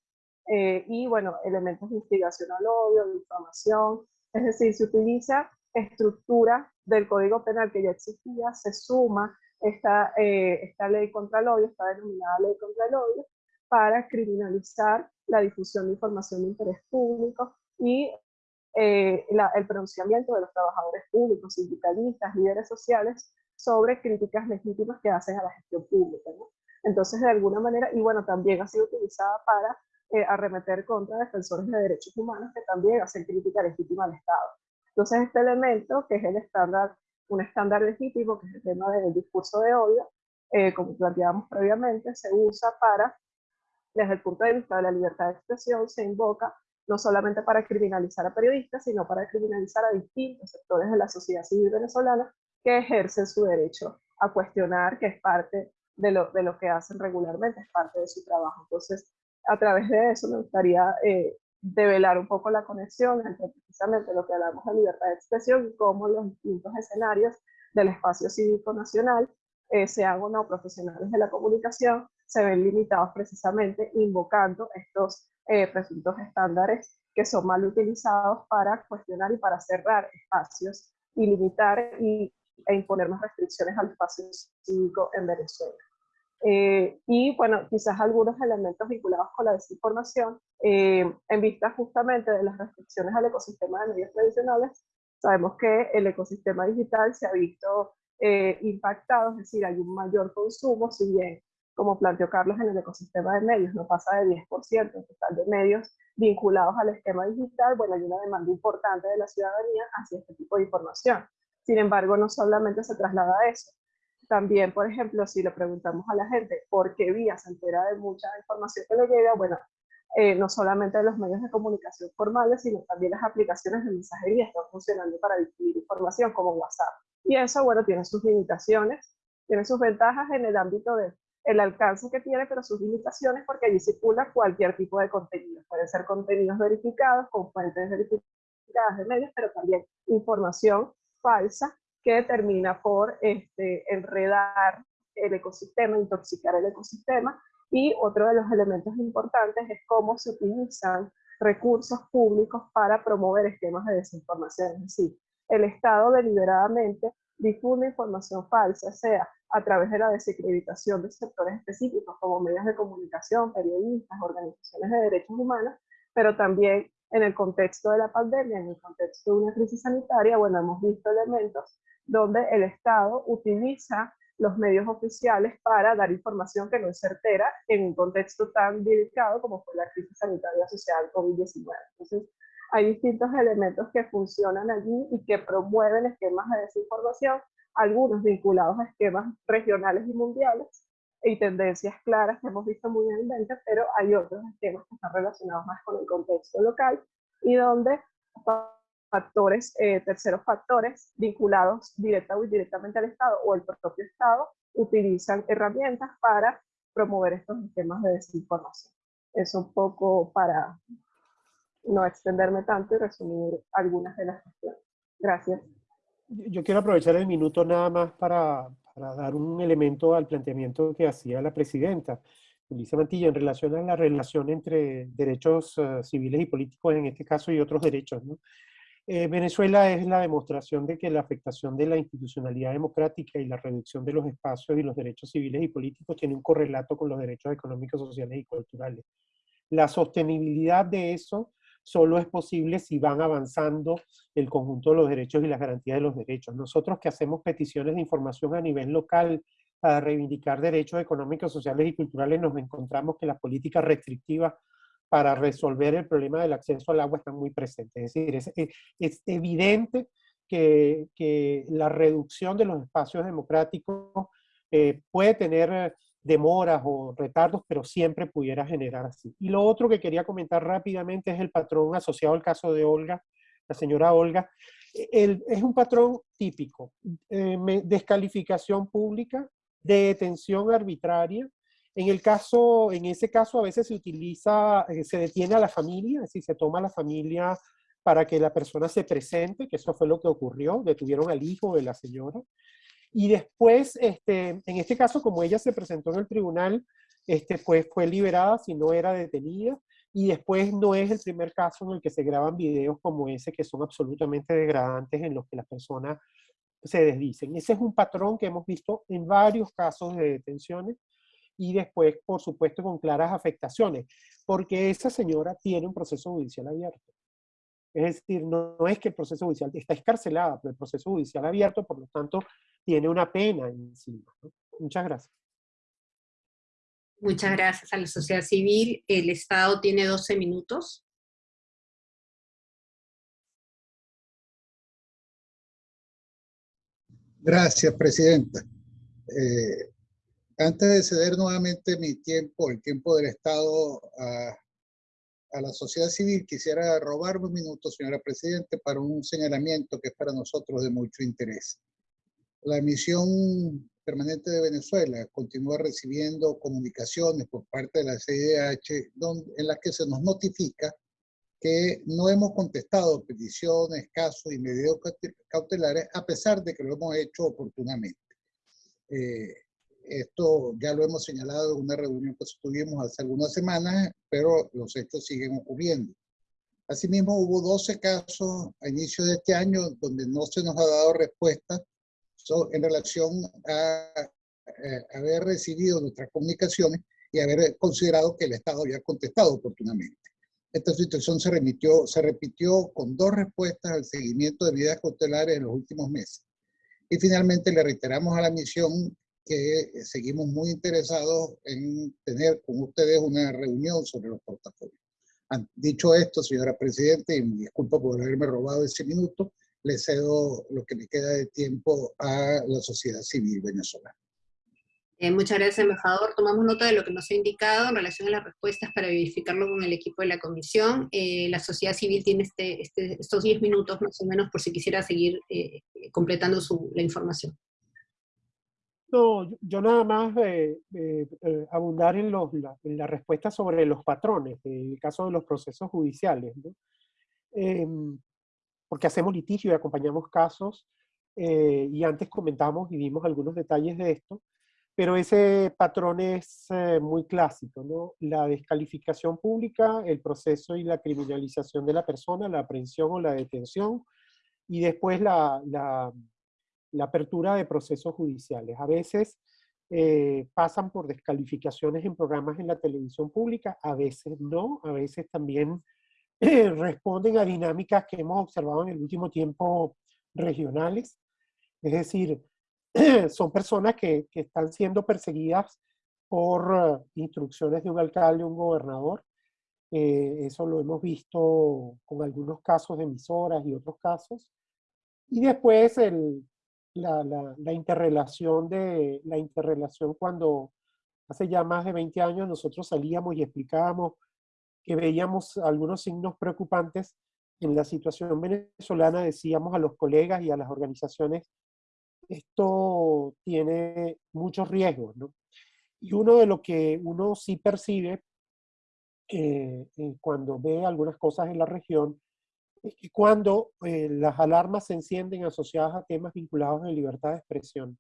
y bueno, elementos de instigación al odio, de información, es decir, se utiliza estructura del Código Penal que ya existía, se suma esta, esta ley contra el odio, esta denominada ley contra el odio, para criminalizar la difusión de información de interés público y eh, el pronunciamiento de los trabajadores públicos, sindicalistas, líderes sociales sobre críticas legítimas que hacen a la gestión pública. Entonces, de alguna manera, y bueno, también ha sido utilizada para eh, arremeter contra defensores de derechos humanos que también hacen crítica legítima al Estado. Entonces, este elemento, que es el estándar, un estándar legítimo, que es el tema del discurso de odio, eh, como planteábamos previamente, se usa para desde el punto de vista de la libertad de expresión, se invoca no solamente para criminalizar a periodistas, sino para criminalizar a distintos sectores de la sociedad civil venezolana que ejercen su derecho a cuestionar, que es parte de lo, de lo que hacen regularmente, es parte de su trabajo. Entonces, a través de eso me gustaría eh, develar un poco la conexión entre precisamente lo que hablamos de libertad de expresión y cómo los distintos escenarios del espacio cívico nacional, eh, sean o no profesionales de la comunicación, se ven limitados precisamente invocando estos eh, presuntos estándares que son mal utilizados para cuestionar y para cerrar espacios y limitar y, e imponer más restricciones al espacio cívico en Venezuela. Eh, y bueno, quizás algunos elementos vinculados con la desinformación, eh, en vista justamente de las restricciones al ecosistema de medios tradicionales, sabemos que el ecosistema digital se ha visto impactado, es decir, hay un mayor consumo, si bien como planteó Carlos, en el ecosistema de medios, no pasa de 10% en total de medios vinculados al esquema digital, bueno, hay una demanda importante de la ciudadanía hacia este tipo de información. Sin embargo, no solamente se traslada a eso. También, por ejemplo, si le preguntamos a la gente por qué vía se entera de mucha información que le llega, bueno, eh, no solamente los medios de comunicación formales, sino también las aplicaciones de mensajería están funcionando para distribuir información como WhatsApp. Y eso, bueno, tiene sus limitaciones, tiene sus ventajas en el ámbito de el alcance que tiene, pero sus limitaciones, porque allí circula cualquier tipo de contenido. Pueden ser contenidos verificados con fuentes verificadas de medios, pero también información falsa que termina por este, enredar el ecosistema, intoxicar el ecosistema. Y otro de los elementos importantes es cómo se utilizan recursos públicos para promover esquemas de desinformación. Es decir, el Estado deliberadamente difunde información falsa, sea a través de la desacreditación de sectores específicos como medios de comunicación, periodistas, organizaciones de derechos humanos, pero también en el contexto de la pandemia, en el contexto de una crisis sanitaria, bueno, hemos visto elementos donde el Estado utiliza los medios oficiales para dar información que no es certera en un contexto tan delicado como fue la crisis sanitaria social COVID-19. Entonces, hay distintos elementos que funcionan allí y que promueven esquemas de desinformación, algunos vinculados a esquemas regionales y mundiales, y tendencias claras que hemos visto muy evidentes, pero hay otros esquemas que están relacionados más con el contexto local y donde factores, eh, terceros factores vinculados directa o indirectamente al Estado o el propio Estado utilizan herramientas para promover estos esquemas de desinformación. Eso un poco para no extenderme tanto y resumir algunas de las cuestiones. Gracias. Yo quiero aprovechar el minuto nada más para, para dar un elemento al planteamiento que hacía la presidenta, Elisa Mantilla, en relación a la relación entre derechos uh, civiles y políticos en este caso y otros derechos. ¿no? Eh, Venezuela es la demostración de que la afectación de la institucionalidad democrática y la reducción de los espacios y los derechos civiles y políticos tiene un correlato con los derechos económicos, sociales y culturales. La sostenibilidad de eso solo es posible si van avanzando el conjunto de los derechos y las garantías de los derechos. Nosotros que hacemos peticiones de información a nivel local para reivindicar derechos económicos, sociales y culturales, nos encontramos que las políticas restrictivas para resolver el problema del acceso al agua están muy presentes. Es decir, es, es evidente que, que, la reducción de los espacios democráticos eh, puede tener demoras o retardos, pero siempre pudiera generar así. Y lo otro que quería comentar rápidamente es el patrón asociado al caso de Olga, la señora Olga. El, es un patrón típico, eh, descalificación pública, detención arbitraria, en, el caso, en ese caso a veces se utiliza, eh, se detiene a la familia, es decir, se toma a la familia para que la persona se presente, que eso fue lo que ocurrió, detuvieron al hijo de la señora. Y después, este, en este caso, como ella se presentó en el tribunal, este, pues fue liberada si no era detenida. Y después no es el primer caso en el que se graban videos como ese, que son absolutamente degradantes en los que las personas se desdicen. Ese es un patrón que hemos visto en varios casos de detenciones y después, por supuesto, con claras afectaciones, porque esa señora tiene un proceso judicial abierto. Es decir, no, es que el proceso judicial está escarcelada, pero el proceso judicial abierto, por lo tanto, tiene una pena encima. Muchas gracias. Muchas gracias a la sociedad civil. El Estado tiene 12 minutos. Gracias, Presidenta. Eh, antes de ceder nuevamente mi tiempo, el tiempo del Estado a, a la sociedad civil, quisiera robarme un minuto, señora Presidente, para un señalamiento que es para nosotros de mucho interés. La misión permanente de Venezuela continúa recibiendo comunicaciones por parte de la CIDH en las que se nos notifica que no hemos contestado peticiones, casos y medidas cautelares a pesar de que lo hemos hecho oportunamente. Eh, esto ya lo hemos señalado en una reunión que tuvimos hace algunas semanas, pero los hechos siguen ocurriendo. Asimismo, hubo 12 casos a inicio de este año donde no se nos ha dado respuesta en relación a, eh, haber recibido nuestras comunicaciones y haber considerado que el Estado había contestado oportunamente. Esta situación se, remitió, se repitió con dos respuestas al seguimiento de medidas cautelares en los últimos meses. Y finalmente le reiteramos a la misión que seguimos muy interesados en tener con ustedes una reunión sobre los portafolios. Dicho esto, señora Presidenta, y me disculpo por haberme robado ese minuto, le cedo lo que me queda de tiempo a la sociedad civil venezolana. Eh, muchas gracias, embajador. Tomamos nota de lo que nos ha indicado en relación a las respuestas para verificarlo con el equipo de la comisión. Eh, la sociedad civil tiene este, este, estos 10 minutos más o menos por si quisiera seguir eh, completando su, la información. No, yo nada más eh, eh, eh, abundar en, los, la, en, la, respuesta sobre los patrones, en el caso de los procesos judiciales, ¿no? eh, porque hacemos litigio y acompañamos casos. y antes comentamos y vimos algunos detalles de esto, pero ese patrón es muy clásico, ¿no? La descalificación pública, el proceso y la criminalización de la persona, la aprehensión o la detención, y después la, la apertura de procesos judiciales. A veces eh, pasan por descalificaciones en programas en la televisión pública, a veces no, a veces también responden a dinámicas que hemos observado en el último tiempo regionales. Es decir, son personas que, que, están siendo perseguidas por instrucciones de un alcalde, un gobernador. Eh, eso lo hemos visto con algunos casos de emisoras y otros casos. Y después el, la, la, la, interrelación de la interrelación cuando hace ya más de 20 años nosotros salíamos y explicábamos que veíamos algunos signos preocupantes en la situación venezolana, decíamos a los colegas y a las organizaciones esto tiene muchos riesgos, ¿no? Y uno de lo que uno sí percibe eh, eh, cuando ve algunas cosas en la región que cuando eh, las alarmas se encienden asociadas a temas vinculados a libertad de expresión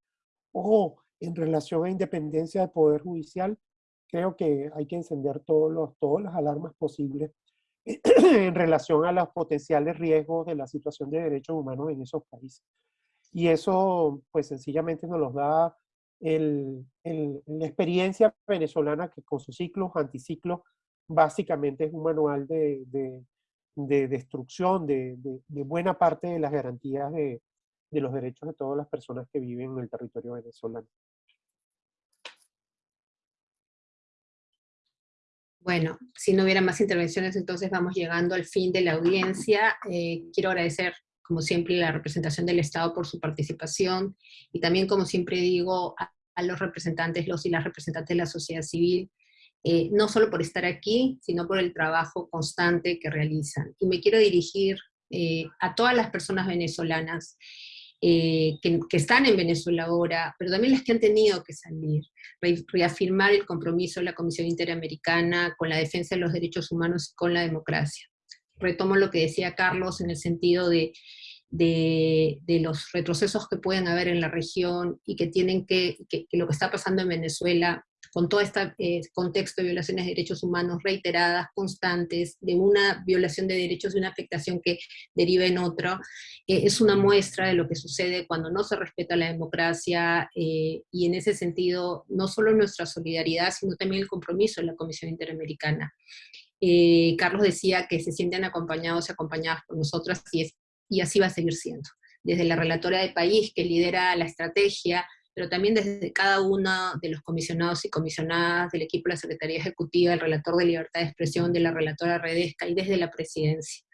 o en relación a independencia del Poder Judicial, creo que hay que encender todos los, todas las alarmas posibles en relación a los potenciales riesgos de la situación de derechos humanos en esos países. Y eso, pues sencillamente nos los da el, el, la experiencia venezolana que con sus ciclos, anticiclos, básicamente es un manual de, de, de destrucción de, de, buena parte de las garantías de, los derechos de todas las personas que viven en el territorio venezolano. Bueno, si no hubiera más intervenciones, entonces vamos llegando al fin de la audiencia. Eh, quiero agradecer como siempre, la representación del Estado por su participación, y también, como siempre digo, a, los representantes, los y las representantes de la sociedad civil, eh, no solo por estar aquí, sino por el trabajo constante que realizan. Y me quiero dirigir eh, a todas las personas venezolanas eh, que, que, están en Venezuela ahora, pero también las que han tenido que salir, re, reafirmar el compromiso de la Comisión Interamericana con la defensa de los derechos humanos y con la democracia retomo lo que decía Carlos en el sentido de, de, de, los retrocesos que pueden haber en la región y que tienen que, que, que lo que está pasando en Venezuela, con todo este eh, contexto de violaciones de derechos humanos reiteradas, constantes, de una violación de derechos y una afectación que deriva en otra, eh, es una muestra de lo que sucede cuando no se respeta la democracia eh, y en ese sentido no solo nuestra solidaridad, sino también el compromiso de la Comisión Interamericana. Carlos decía que se sienten acompañados y acompañadas por nosotras y, es, y así va a seguir siendo. Desde la relatora de país que lidera la estrategia, pero también desde cada uno de los comisionados y comisionadas del equipo de la Secretaría Ejecutiva, el relator de libertad de expresión, de la relatora Redesca y desde la presidencia.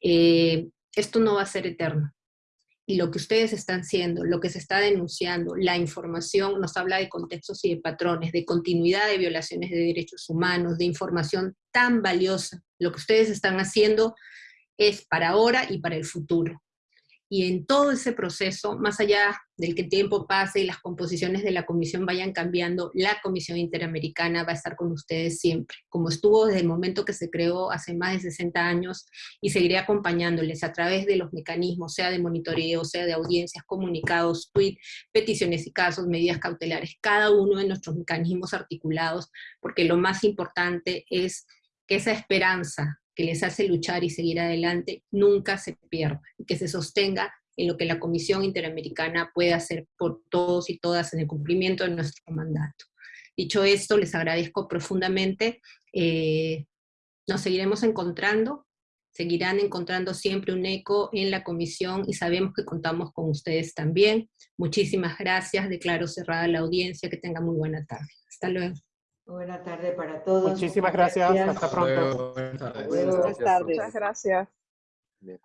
Eh, esto no va a ser eterno y lo que ustedes están haciendo, lo que se está denunciando, la información nos habla de contextos y de patrones, de continuidad de violaciones de derechos humanos, de información tan valiosa. Lo que ustedes están haciendo es para ahora y para el futuro y en todo ese proceso, más allá del que el tiempo pase y las composiciones de la comisión vayan cambiando, la Comisión Interamericana va a estar con ustedes siempre, como estuvo desde el momento que se creó hace más de 60 años, y seguiré acompañándoles a través de los mecanismos, sea de monitoreo, sea de audiencias, comunicados, tweet, peticiones y casos, medidas cautelares, cada uno de nuestros mecanismos articulados, porque lo más importante es que esa esperanza que les hace luchar y seguir adelante nunca se pierda, y que se sostenga en lo que la Comisión Interamericana puede hacer por todos y todas en el cumplimiento de nuestro mandato. Dicho esto, les agradezco profundamente. Eh, nos seguiremos encontrando, seguirán encontrando siempre un eco en la comisión y sabemos que contamos con ustedes también. Muchísimas gracias, declaro cerrada la audiencia, que tengan muy buena tarde. Hasta luego. Buena tarde para todos. Muchísimas gracias. gracias. Hasta pronto. Buenas tardes. Buenas tardes. Muchas gracias. Bien.